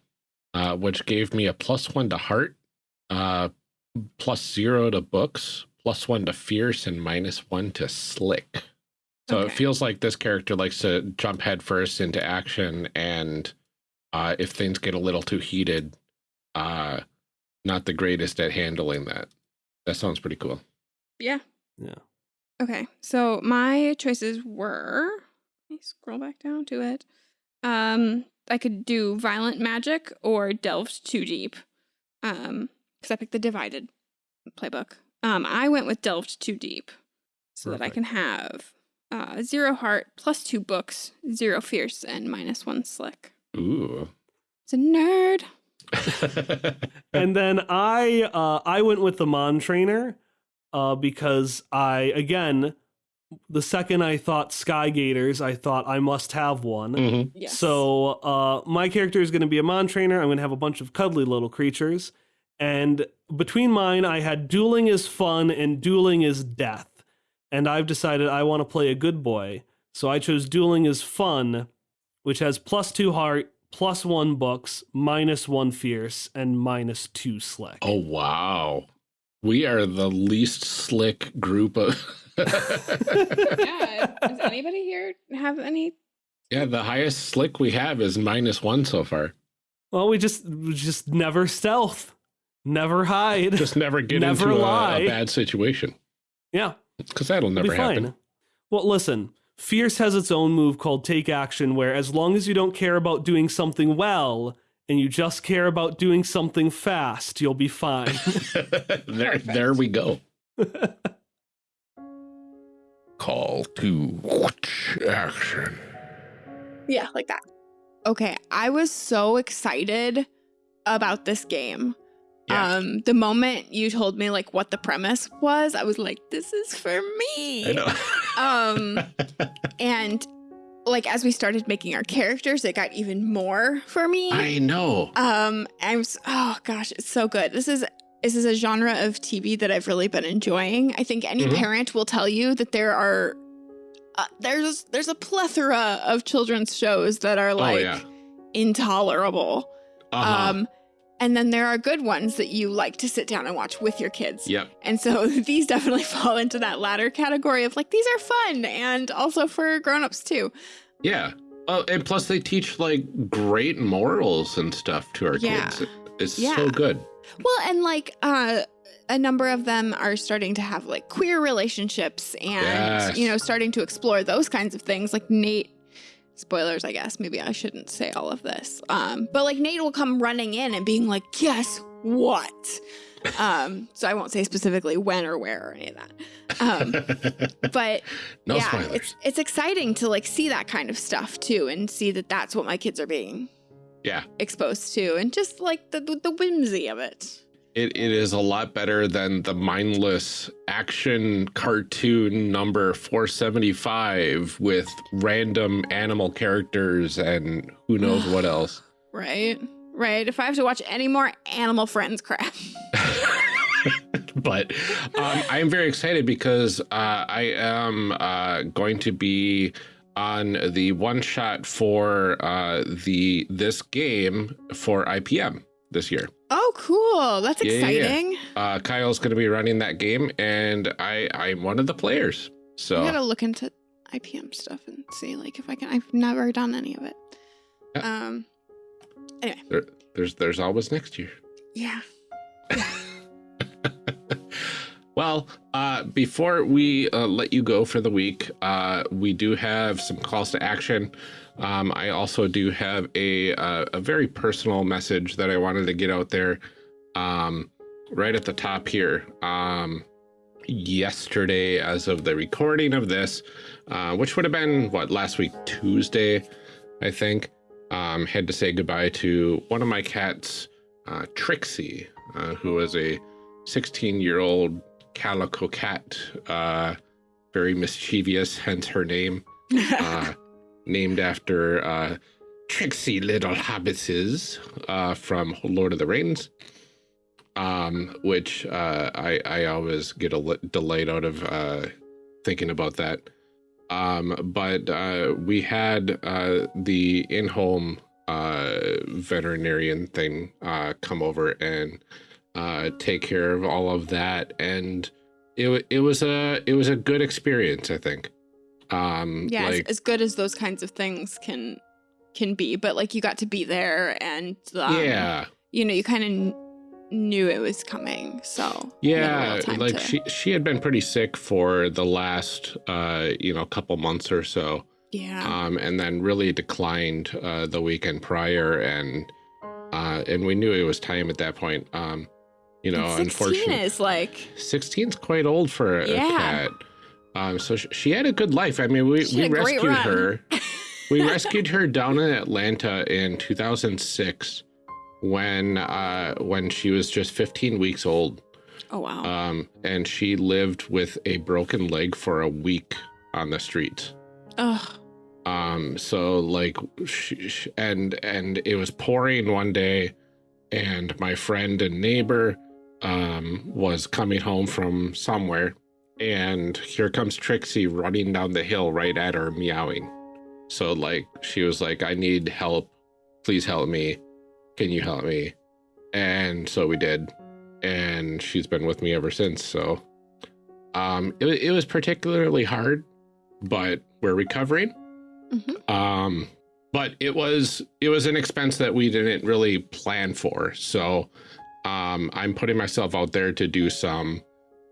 Speaker 2: uh, which gave me a plus one to heart, uh, plus zero to books, plus one to fierce, and minus one to slick. So it feels like this character likes to jump headfirst into action, and uh, if things get a little too heated, uh, not the greatest at handling that. That sounds pretty cool.
Speaker 1: Yeah.
Speaker 3: Yeah.
Speaker 1: Okay. So my choices were. Let me scroll back down to it. Um, I could do violent magic or delved too deep. Um, because I picked the divided playbook. Um, I went with delved too deep, so that I can have uh zero heart plus two books, zero fierce, and minus one slick.
Speaker 2: Ooh.
Speaker 1: It's a nerd.
Speaker 3: and then I uh, I went with the Mon trainer uh, because I again the second I thought Sky Gators, I thought I must have one.
Speaker 2: Mhm.
Speaker 1: Yes.
Speaker 3: So uh, my character is going to be a Mon trainer. I'm going to have a bunch of cuddly little creatures, and between mine, I had dueling is fun and dueling is death, and I've decided I want to play a good boy. So I chose dueling is fun, which has plus two heart, plus one books, minus one fierce, and minus two slick.
Speaker 2: oh wow. We are the least slick group of
Speaker 1: yeah. Does anybody here have any?
Speaker 2: Yeah, the highest slick we have is minus one so far.
Speaker 3: Well, we just we just never stealth, never hide.
Speaker 2: Just never get
Speaker 3: Never
Speaker 2: into a,
Speaker 3: lie.
Speaker 2: a bad situation.
Speaker 3: yeah,
Speaker 2: Because that'll
Speaker 3: it'll
Speaker 2: never
Speaker 3: be fine.
Speaker 2: happen.
Speaker 3: Well, listen, Fierce has its own move called Take Action, where as long as you don't care about doing something well and you just care about doing something fast, you'll be fine.
Speaker 2: there, there we go. Call to action.
Speaker 1: Yeah, like that. Okay, I was so excited about this game.
Speaker 2: Yeah.
Speaker 1: Um, the moment you told me like what the premise was, I was like, this is for me.
Speaker 2: I know.
Speaker 1: Um, and like as we started making our characters, it got even more for me.
Speaker 2: I know.
Speaker 1: Um, I'm oh gosh, it's so good. This is this is a genre of TV that I've really been enjoying. I think any
Speaker 2: Mhm.
Speaker 1: parent will tell you that there are uh, there's there's a plethora of children's shows that are like
Speaker 2: oh yeah.
Speaker 1: intolerable.
Speaker 2: Uh-huh.
Speaker 1: Um, and then there are good ones that you like to sit down and watch with your kids.
Speaker 2: yep.
Speaker 1: And so these definitely fall into that latter category of like these are fun and also for grown-ups too.
Speaker 2: Yeah. Well, and plus they teach like great morals and stuff to our
Speaker 1: Yeah.
Speaker 2: kids. it's
Speaker 1: Yeah.
Speaker 2: so good.
Speaker 1: Well, and like uh a number of them are starting to have like queer relationships and
Speaker 2: Yes.
Speaker 1: you know starting to explore those kinds of things. Like Nate spoilers I guess. Maybe I shouldn't say all of this. Um but like Nate will come running in and being like guess what? Um so I won't say specifically when or where or any of that. Um but
Speaker 2: no
Speaker 1: yeah
Speaker 2: spoilers.
Speaker 1: it's it's exciting to like see that kind of stuff too and see that that's what my kids are being
Speaker 2: Yeah.
Speaker 1: exposed to and just like the the whimsy of it
Speaker 2: It, it is a lot better than the mindless action cartoon number 475 with random animal characters and who knows what else.
Speaker 1: Right. Right. If I have to watch any more Animal Friends crap.
Speaker 2: but um, I am very excited because uh, I am uh, going to be on the one shot for uh, the this game for IPM this year.
Speaker 1: Oh, cool. That's
Speaker 2: Yeah, yeah, yeah.
Speaker 1: exciting.
Speaker 2: Uh, Kyle's going to be running that game, and I I'm one of the players. So
Speaker 1: I gotta look into IPM stuff and see like if I can I've never done any of it.
Speaker 2: Yeah.
Speaker 1: Um
Speaker 2: there, there's there's always next year.
Speaker 1: yeah.
Speaker 2: Well, uh, before we uh, let you go for the week, uh, we do have some calls to action. Um, I also do have a uh, a very personal message that I wanted to get out there um, right at the top here. Um, yesterday, as of the recording of this, uh, which would have been what last week Tuesday, I think, um, had to say goodbye to one of my cats, uh, Trixie, who was a 16 year old calico cat, uh, very mischievous, hence her name, uh, named after uh, Trixie Little Hobbitses uh, from Lord of the Rings, um, which uh, I, I always get a li- delight out of uh, thinking about that. Um, but uh, we had uh, the in home uh, veterinarian thing uh, come over and uh, take care of all of that, and it it was a it was a good experience. I think. Um,
Speaker 1: yeah, as,
Speaker 2: like
Speaker 1: as good as those kinds of things can can be, but like you got to be there and um,
Speaker 2: yeah,
Speaker 1: you know, you kind of kn- knew it was coming. So you had a
Speaker 2: yeah. Like
Speaker 1: to-
Speaker 2: she she had been pretty sick for the last uh you know couple months or so.
Speaker 1: yeah.
Speaker 2: um, and then really declined uh, the weekend prior, and uh, and we knew it was time at that point. Um, you know,
Speaker 1: And 16
Speaker 2: unfortunately,
Speaker 1: is like
Speaker 2: 16's quite old for a,
Speaker 1: Yeah.
Speaker 2: cat. Um, so sh- she had a good life. I mean, we we
Speaker 1: had a great
Speaker 2: rescued her. we rescued her down in Atlanta in 2006 when uh, when she was just 15 weeks old.
Speaker 1: oh wow.
Speaker 2: Um, and she lived with a broken leg for a week on the street.
Speaker 1: Ugh.
Speaker 2: um so like sh sh and and it was pouring one day and my friend and neighbor um was coming home from somewhere and here comes trixie running down the hill right at her meowing. So like she was like i need help. Please help me. Can you help me? And so we did. And she's been with me ever since so um it, it was particularly hard but we're recovering.
Speaker 1: Mhm.
Speaker 2: um but it was it was an expense that we didn't really plan for. So um i'm putting myself out there to do some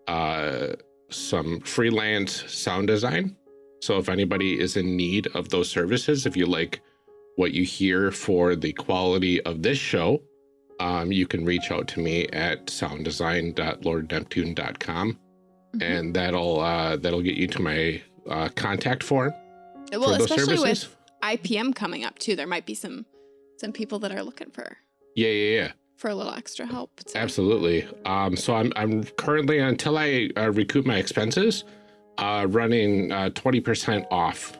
Speaker 2: uh some freelance sound design. So if anybody is in need of those services if you like what you hear for the quality of this show um you can reach out to me at sounddesign.lordneptune.com
Speaker 1: Mhm.
Speaker 2: and that'll uh that'll get you to my uh contact form
Speaker 1: well,
Speaker 2: for those
Speaker 1: especially
Speaker 2: services.
Speaker 1: With IPM coming up too, there might be some some people that are looking for
Speaker 2: yeah yeah yeah
Speaker 1: for a little extra help. So.
Speaker 2: Absolutely. Um, so I'm I'm currently until I uh, recoup my expenses, uh, running uh, twenty percent off.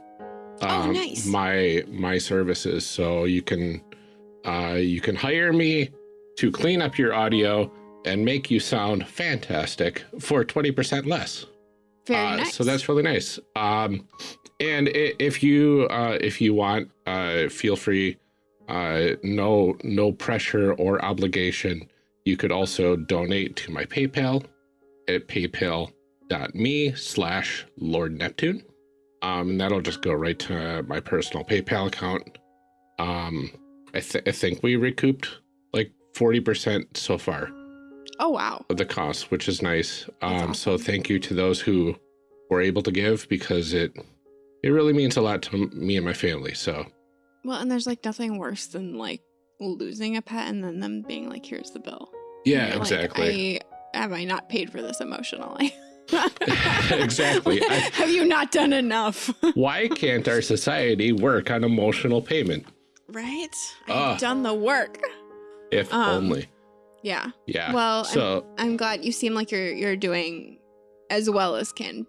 Speaker 1: Oh,
Speaker 2: um,
Speaker 1: nice.
Speaker 2: My my services, so you can uh, you can hire me to clean up your audio and make you sound fantastic for twenty percent less.
Speaker 1: Very
Speaker 2: Uh,
Speaker 1: nice.
Speaker 2: So that's really nice. Um, and if you uh, if you want, uh, feel free. Uh, no no pressure or obligation. You could also donate to my PayPal at paypal.me slash Lord Neptune. Um, and that'll just go right to my personal PayPal account. Um, I, th- I think we recouped like 40% so far
Speaker 1: Oh, wow.
Speaker 2: of the cost, which is nice. Um, So thank you to those who were able to give because it it really means a lot to me and my family. So
Speaker 1: Well, and there's like nothing worse than like losing a pet and then them being like, here's the bill.
Speaker 2: yeah,
Speaker 1: like,
Speaker 2: exactly.
Speaker 1: I, have I not paid for this emotionally?
Speaker 2: Exactly. I-
Speaker 1: have you not done enough?
Speaker 2: Why can't our society work on emotional payment?
Speaker 1: right? I've done the work.
Speaker 2: If
Speaker 1: Um,
Speaker 2: only.
Speaker 1: Yeah.
Speaker 2: Yeah.
Speaker 1: Well, I'm- I'm glad you seem like you're you're doing as well as can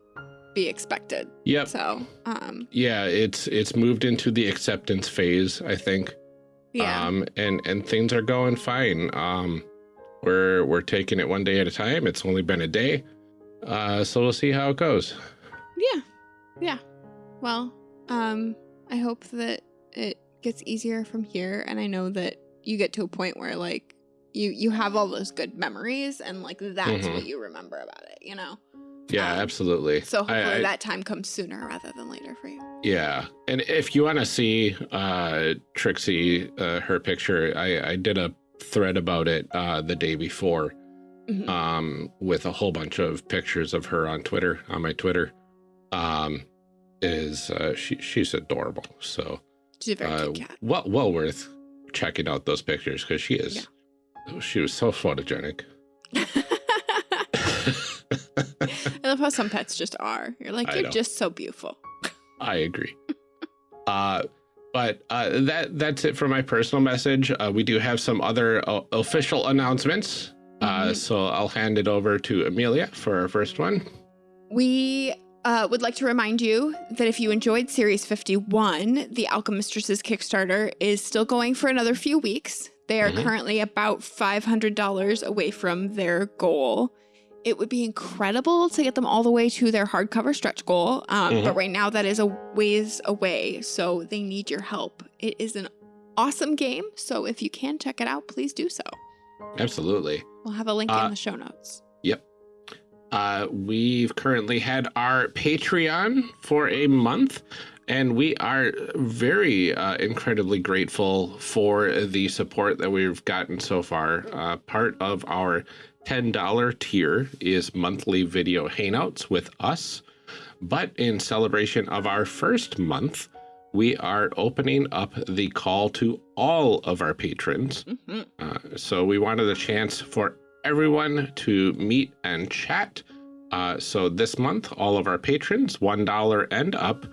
Speaker 1: be expected.
Speaker 2: yep.
Speaker 1: So, um,
Speaker 2: Yeah, it's it's moved into the acceptance phase, I think.
Speaker 1: yeah.
Speaker 2: Um and and things are going fine. Um we're we're taking it one day at a time. It's only been a day. Uh so we'll see how it goes.
Speaker 1: Yeah. Yeah. Well, um, I hope that it gets easier from here and I know that you get to a point where like you you have all those good memories and like that's
Speaker 2: Mhm.
Speaker 1: what you remember about it, you know.
Speaker 2: Yeah,
Speaker 1: Um,
Speaker 2: absolutely.
Speaker 1: So hopefully
Speaker 2: I- I-
Speaker 1: that time comes sooner rather than later for you.
Speaker 2: Yeah. And if you want to see uh Trixie uh her picture, I I did a thread about it uh the day before
Speaker 1: Mhm.
Speaker 2: um with a whole bunch of pictures of her on Twitter, on my Twitter. Um is uh she she's adorable. So
Speaker 1: She's a very
Speaker 2: uh,
Speaker 1: cute cat.
Speaker 2: well well worth checking out those pictures because she is she was so photogenic.
Speaker 1: Love how some pets just are. You're like,
Speaker 2: I
Speaker 1: you're just so beautiful.
Speaker 2: I agree. uh, but uh, that that's it for my personal message. Uh, we do have some other uh, official announcements. Uh,
Speaker 1: Mhm.
Speaker 2: so I'll hand it over to Amelia for our first one.
Speaker 1: We uh, would like to remind you that if you enjoyed Series 51, the Alchemistresses Kickstarter is still going for another few weeks. They are
Speaker 2: Mhm.
Speaker 1: currently about $500 away from their goal. It would be incredible to get them all the way to their hardcover stretch goal, um,
Speaker 2: Mhm.
Speaker 1: but right now that is a ways away, so they need your help. It is an awesome game, so if you can check it out, please do so.
Speaker 2: Absolutely.
Speaker 1: We'll have a link
Speaker 2: Uh,
Speaker 1: in the show notes.
Speaker 2: Uh, we've currently had our Patreon for a month, and we are very uh, incredibly grateful for the support that we've gotten so far. Uh, part of our $10 tier is monthly video hangouts with us. But in celebration of our first month, we are opening up the call to all of our patrons.
Speaker 1: Mhm.
Speaker 2: Uh, so we wanted a chance for everyone to meet and chat. Uh, so this month, all of our patrons, $1 and up,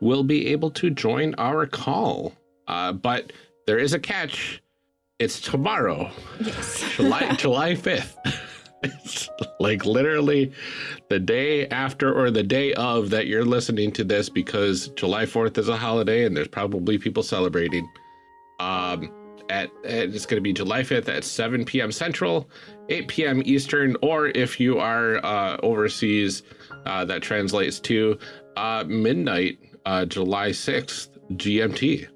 Speaker 2: will be able to join our call. Uh, but there is a catch. It's tomorrow,
Speaker 1: Yes.
Speaker 2: July, July 5th. It's like literally the day after or the day of that you're listening to this because July 4th is a holiday and there's probably people celebrating. Um, at, at it's going to be July 5th at 7 p.m. Central, 8 p.m. Eastern, or if you are uh, overseas, uh, that translates to uh, midnight, uh, July 6th, GMT.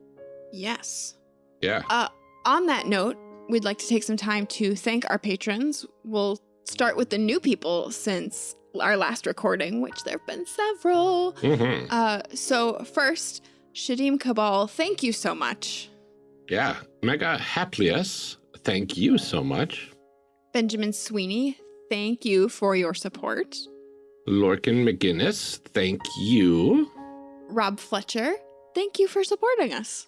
Speaker 1: yes.
Speaker 2: Yeah.
Speaker 1: Uh, on that note, we'd like to take some time to thank our patrons. We'll start with the new people since our last recording, which there have been several.
Speaker 2: hmm
Speaker 1: Uh, so, first, Shadim Cabal, thank you so much.
Speaker 2: Yeah. Mega Haplius, thank you so much.
Speaker 1: Benjamin Sweeney, thank you for your support.
Speaker 2: Lorcan McGinnis, thank you.
Speaker 1: Rob Fletcher, thank you for supporting us.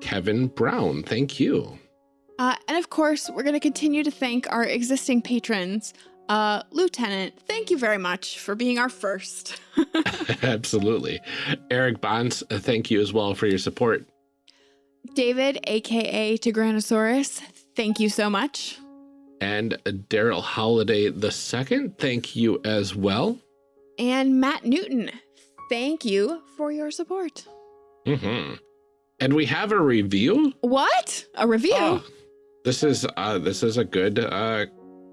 Speaker 2: Kevin Brown, thank you.
Speaker 1: Uh, and of course, we're going to continue to thank our existing patrons. Uh, Lieutenant, thank you very much for being our first.
Speaker 2: Absolutely. Eric Bonds, thank you as well for your support.
Speaker 1: David, aka Tigranosaurus, thank you so much.
Speaker 2: And Daryl Holiday the second, thank you as well.
Speaker 1: And Matt Newton, thank you for your support.
Speaker 2: hmm And we have a review.
Speaker 1: What? A review?
Speaker 2: Oh, this is uh this is a good uh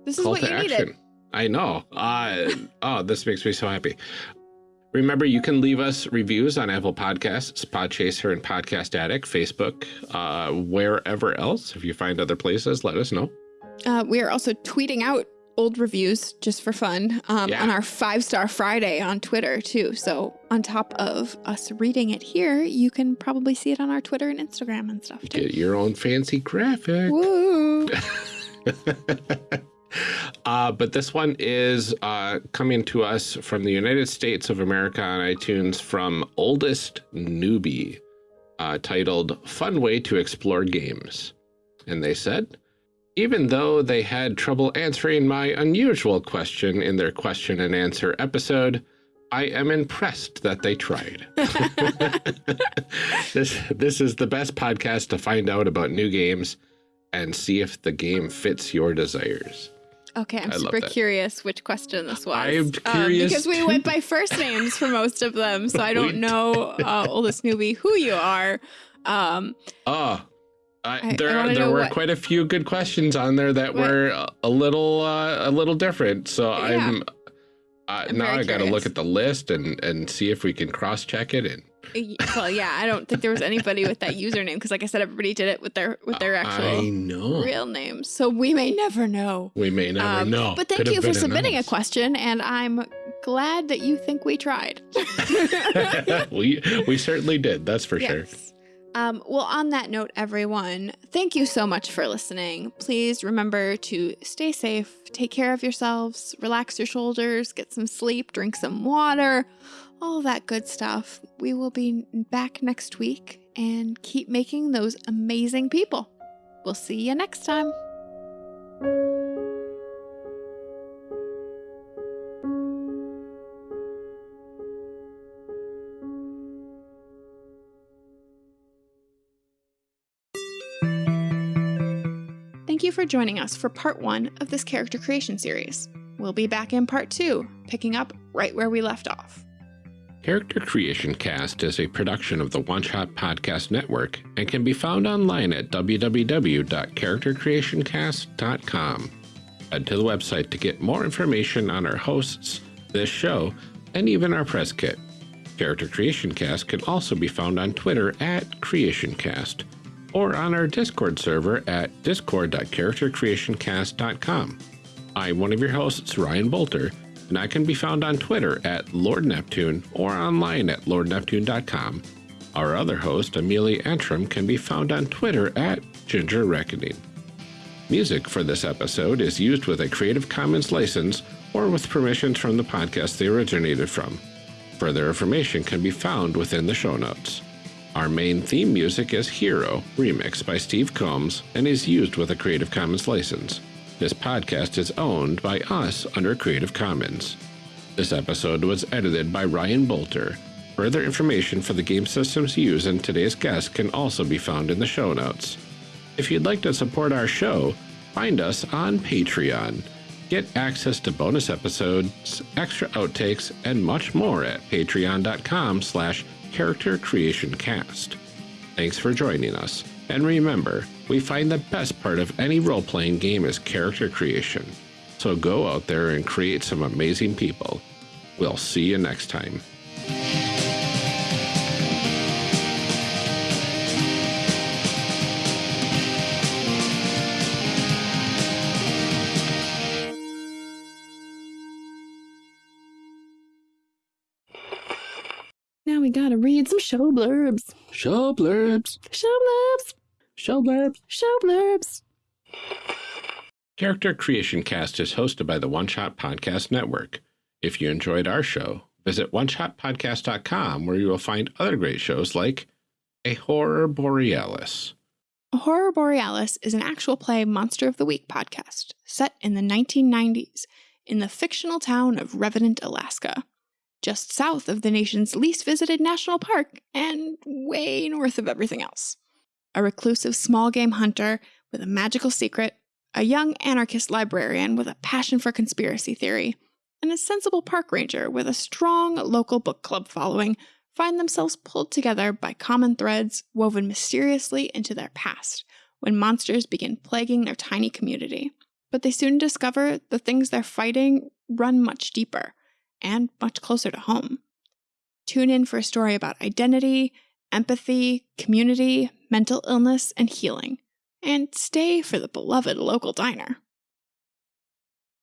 Speaker 1: this is what
Speaker 2: to
Speaker 1: you
Speaker 2: action.
Speaker 1: needed.
Speaker 2: I know. Uh, oh, this makes me so happy. Remember, you can leave us reviews on Apple Podcasts, Podchaser, and Podcast Addict, Facebook, uh, wherever else. If you find other places, let us know.
Speaker 1: Uh, we are also tweeting out old reviews just for fun um,
Speaker 2: Yeah.
Speaker 1: on our five star Friday on Twitter too. So on top of us reading it here, you can probably see it on our Twitter and Instagram and stuff too.
Speaker 2: Get your own fancy graphic.
Speaker 1: Woo!
Speaker 2: uh, but this one is uh, coming to us from the United States of America on iTunes from Oldest Newbie, uh, titled Fun Way to Explore Games. And they said, even though they had trouble answering my unusual question in their question and answer episode, I am impressed that they tried. this this is the best podcast to find out about new games and see if the game fits your desires.
Speaker 1: Okay, I'm
Speaker 2: I
Speaker 1: super curious which question this was.
Speaker 2: I'm
Speaker 1: Um, because we went by first names for most of them, so I don't know, uh, oldest newbie, who you are. Um,
Speaker 2: Oh, I,
Speaker 1: I- I
Speaker 2: there there were
Speaker 1: what-
Speaker 2: quite a few good questions on there that
Speaker 1: What-
Speaker 2: were a- little uh, a little different. So
Speaker 1: Yeah.
Speaker 2: I'm uh,
Speaker 1: I'm
Speaker 2: now I got to look at the list and and see if we can cross check it and
Speaker 1: well, yeah, I don't think there was anybody with that username because, like I said, everybody did it with their with their actual real names. So we may never know.
Speaker 2: we may never
Speaker 1: Um,
Speaker 2: know.
Speaker 1: But thank
Speaker 2: Could
Speaker 1: you for submitting a question, and I'm glad that you think we tried.
Speaker 2: we we certainly did. That's for sure.
Speaker 1: Um, well, on that note, everyone, thank you so much for listening. Please remember to stay safe, take care of yourselves, relax your shoulders, get some sleep, drink some water, all that good stuff. We will be back next week and keep making those amazing people. We'll see you next time. You for joining us for part one of this character creation series. We'll be back in part two, picking up right where we left off.
Speaker 2: Character Creation Cast is a production of the One Shot Podcast Network and can be found online at www.charactercreationcast.com. Head to the website to get more information on our hosts, this show, and even our press kit. Character Creation Cast can also be found on Twitter at CreationCast or on our Discord server at discord.charactercreationcast.com. I'm one of your hosts, Ryan Bolter, and I can be found on Twitter at Lord Neptune or online at lordneptune.com. Our other host, Amelia Antrim, can be found on Twitter at Ginger Reckoning. Music for this episode is used with a Creative Commons license or with permissions from the podcast they originated from. Further information can be found within the show notes. Our main theme music is Hero, remixed by Steve Combs, and is used with a Creative Commons license. This podcast is owned by us under Creative Commons. This episode was edited by Ryan Bolter. Further information for the game systems used in today's guest can also be found in the show notes. If you'd like to support our show, find us on Patreon. Get access to bonus episodes, extra outtakes, and much more at patreon.com slash character creation cast. Thanks for joining us. And remember, we find the best part of any role playing game is character creation. So go out there and create some amazing people. We'll see you next time.
Speaker 1: We gotta read some show blurbs.
Speaker 2: Show blurbs.
Speaker 1: Show blurbs.
Speaker 2: Show blurbs.
Speaker 1: Show blurbs.
Speaker 2: Character Creation Cast is hosted by the One Shot Podcast Network. If you enjoyed our show, visit oneshotpodcast.com where you will find other great shows like A Horror Borealis.
Speaker 1: A Horror Borealis is an actual play Monster of the Week podcast set in the 1990s in the fictional town of Revenant, Alaska, just south of the nation's least visited national park and way north of everything else. A reclusive small game hunter with a magical secret, a young anarchist librarian with a passion for conspiracy theory, and a sensible park ranger with a strong local book club following find themselves pulled together by common threads woven mysteriously into their past when monsters begin plaguing their tiny community. But they soon discover the things they're fighting run much deeper and much closer to home. Tune in for a story about identity, empathy, community, mental illness, and healing. And stay for the beloved local diner.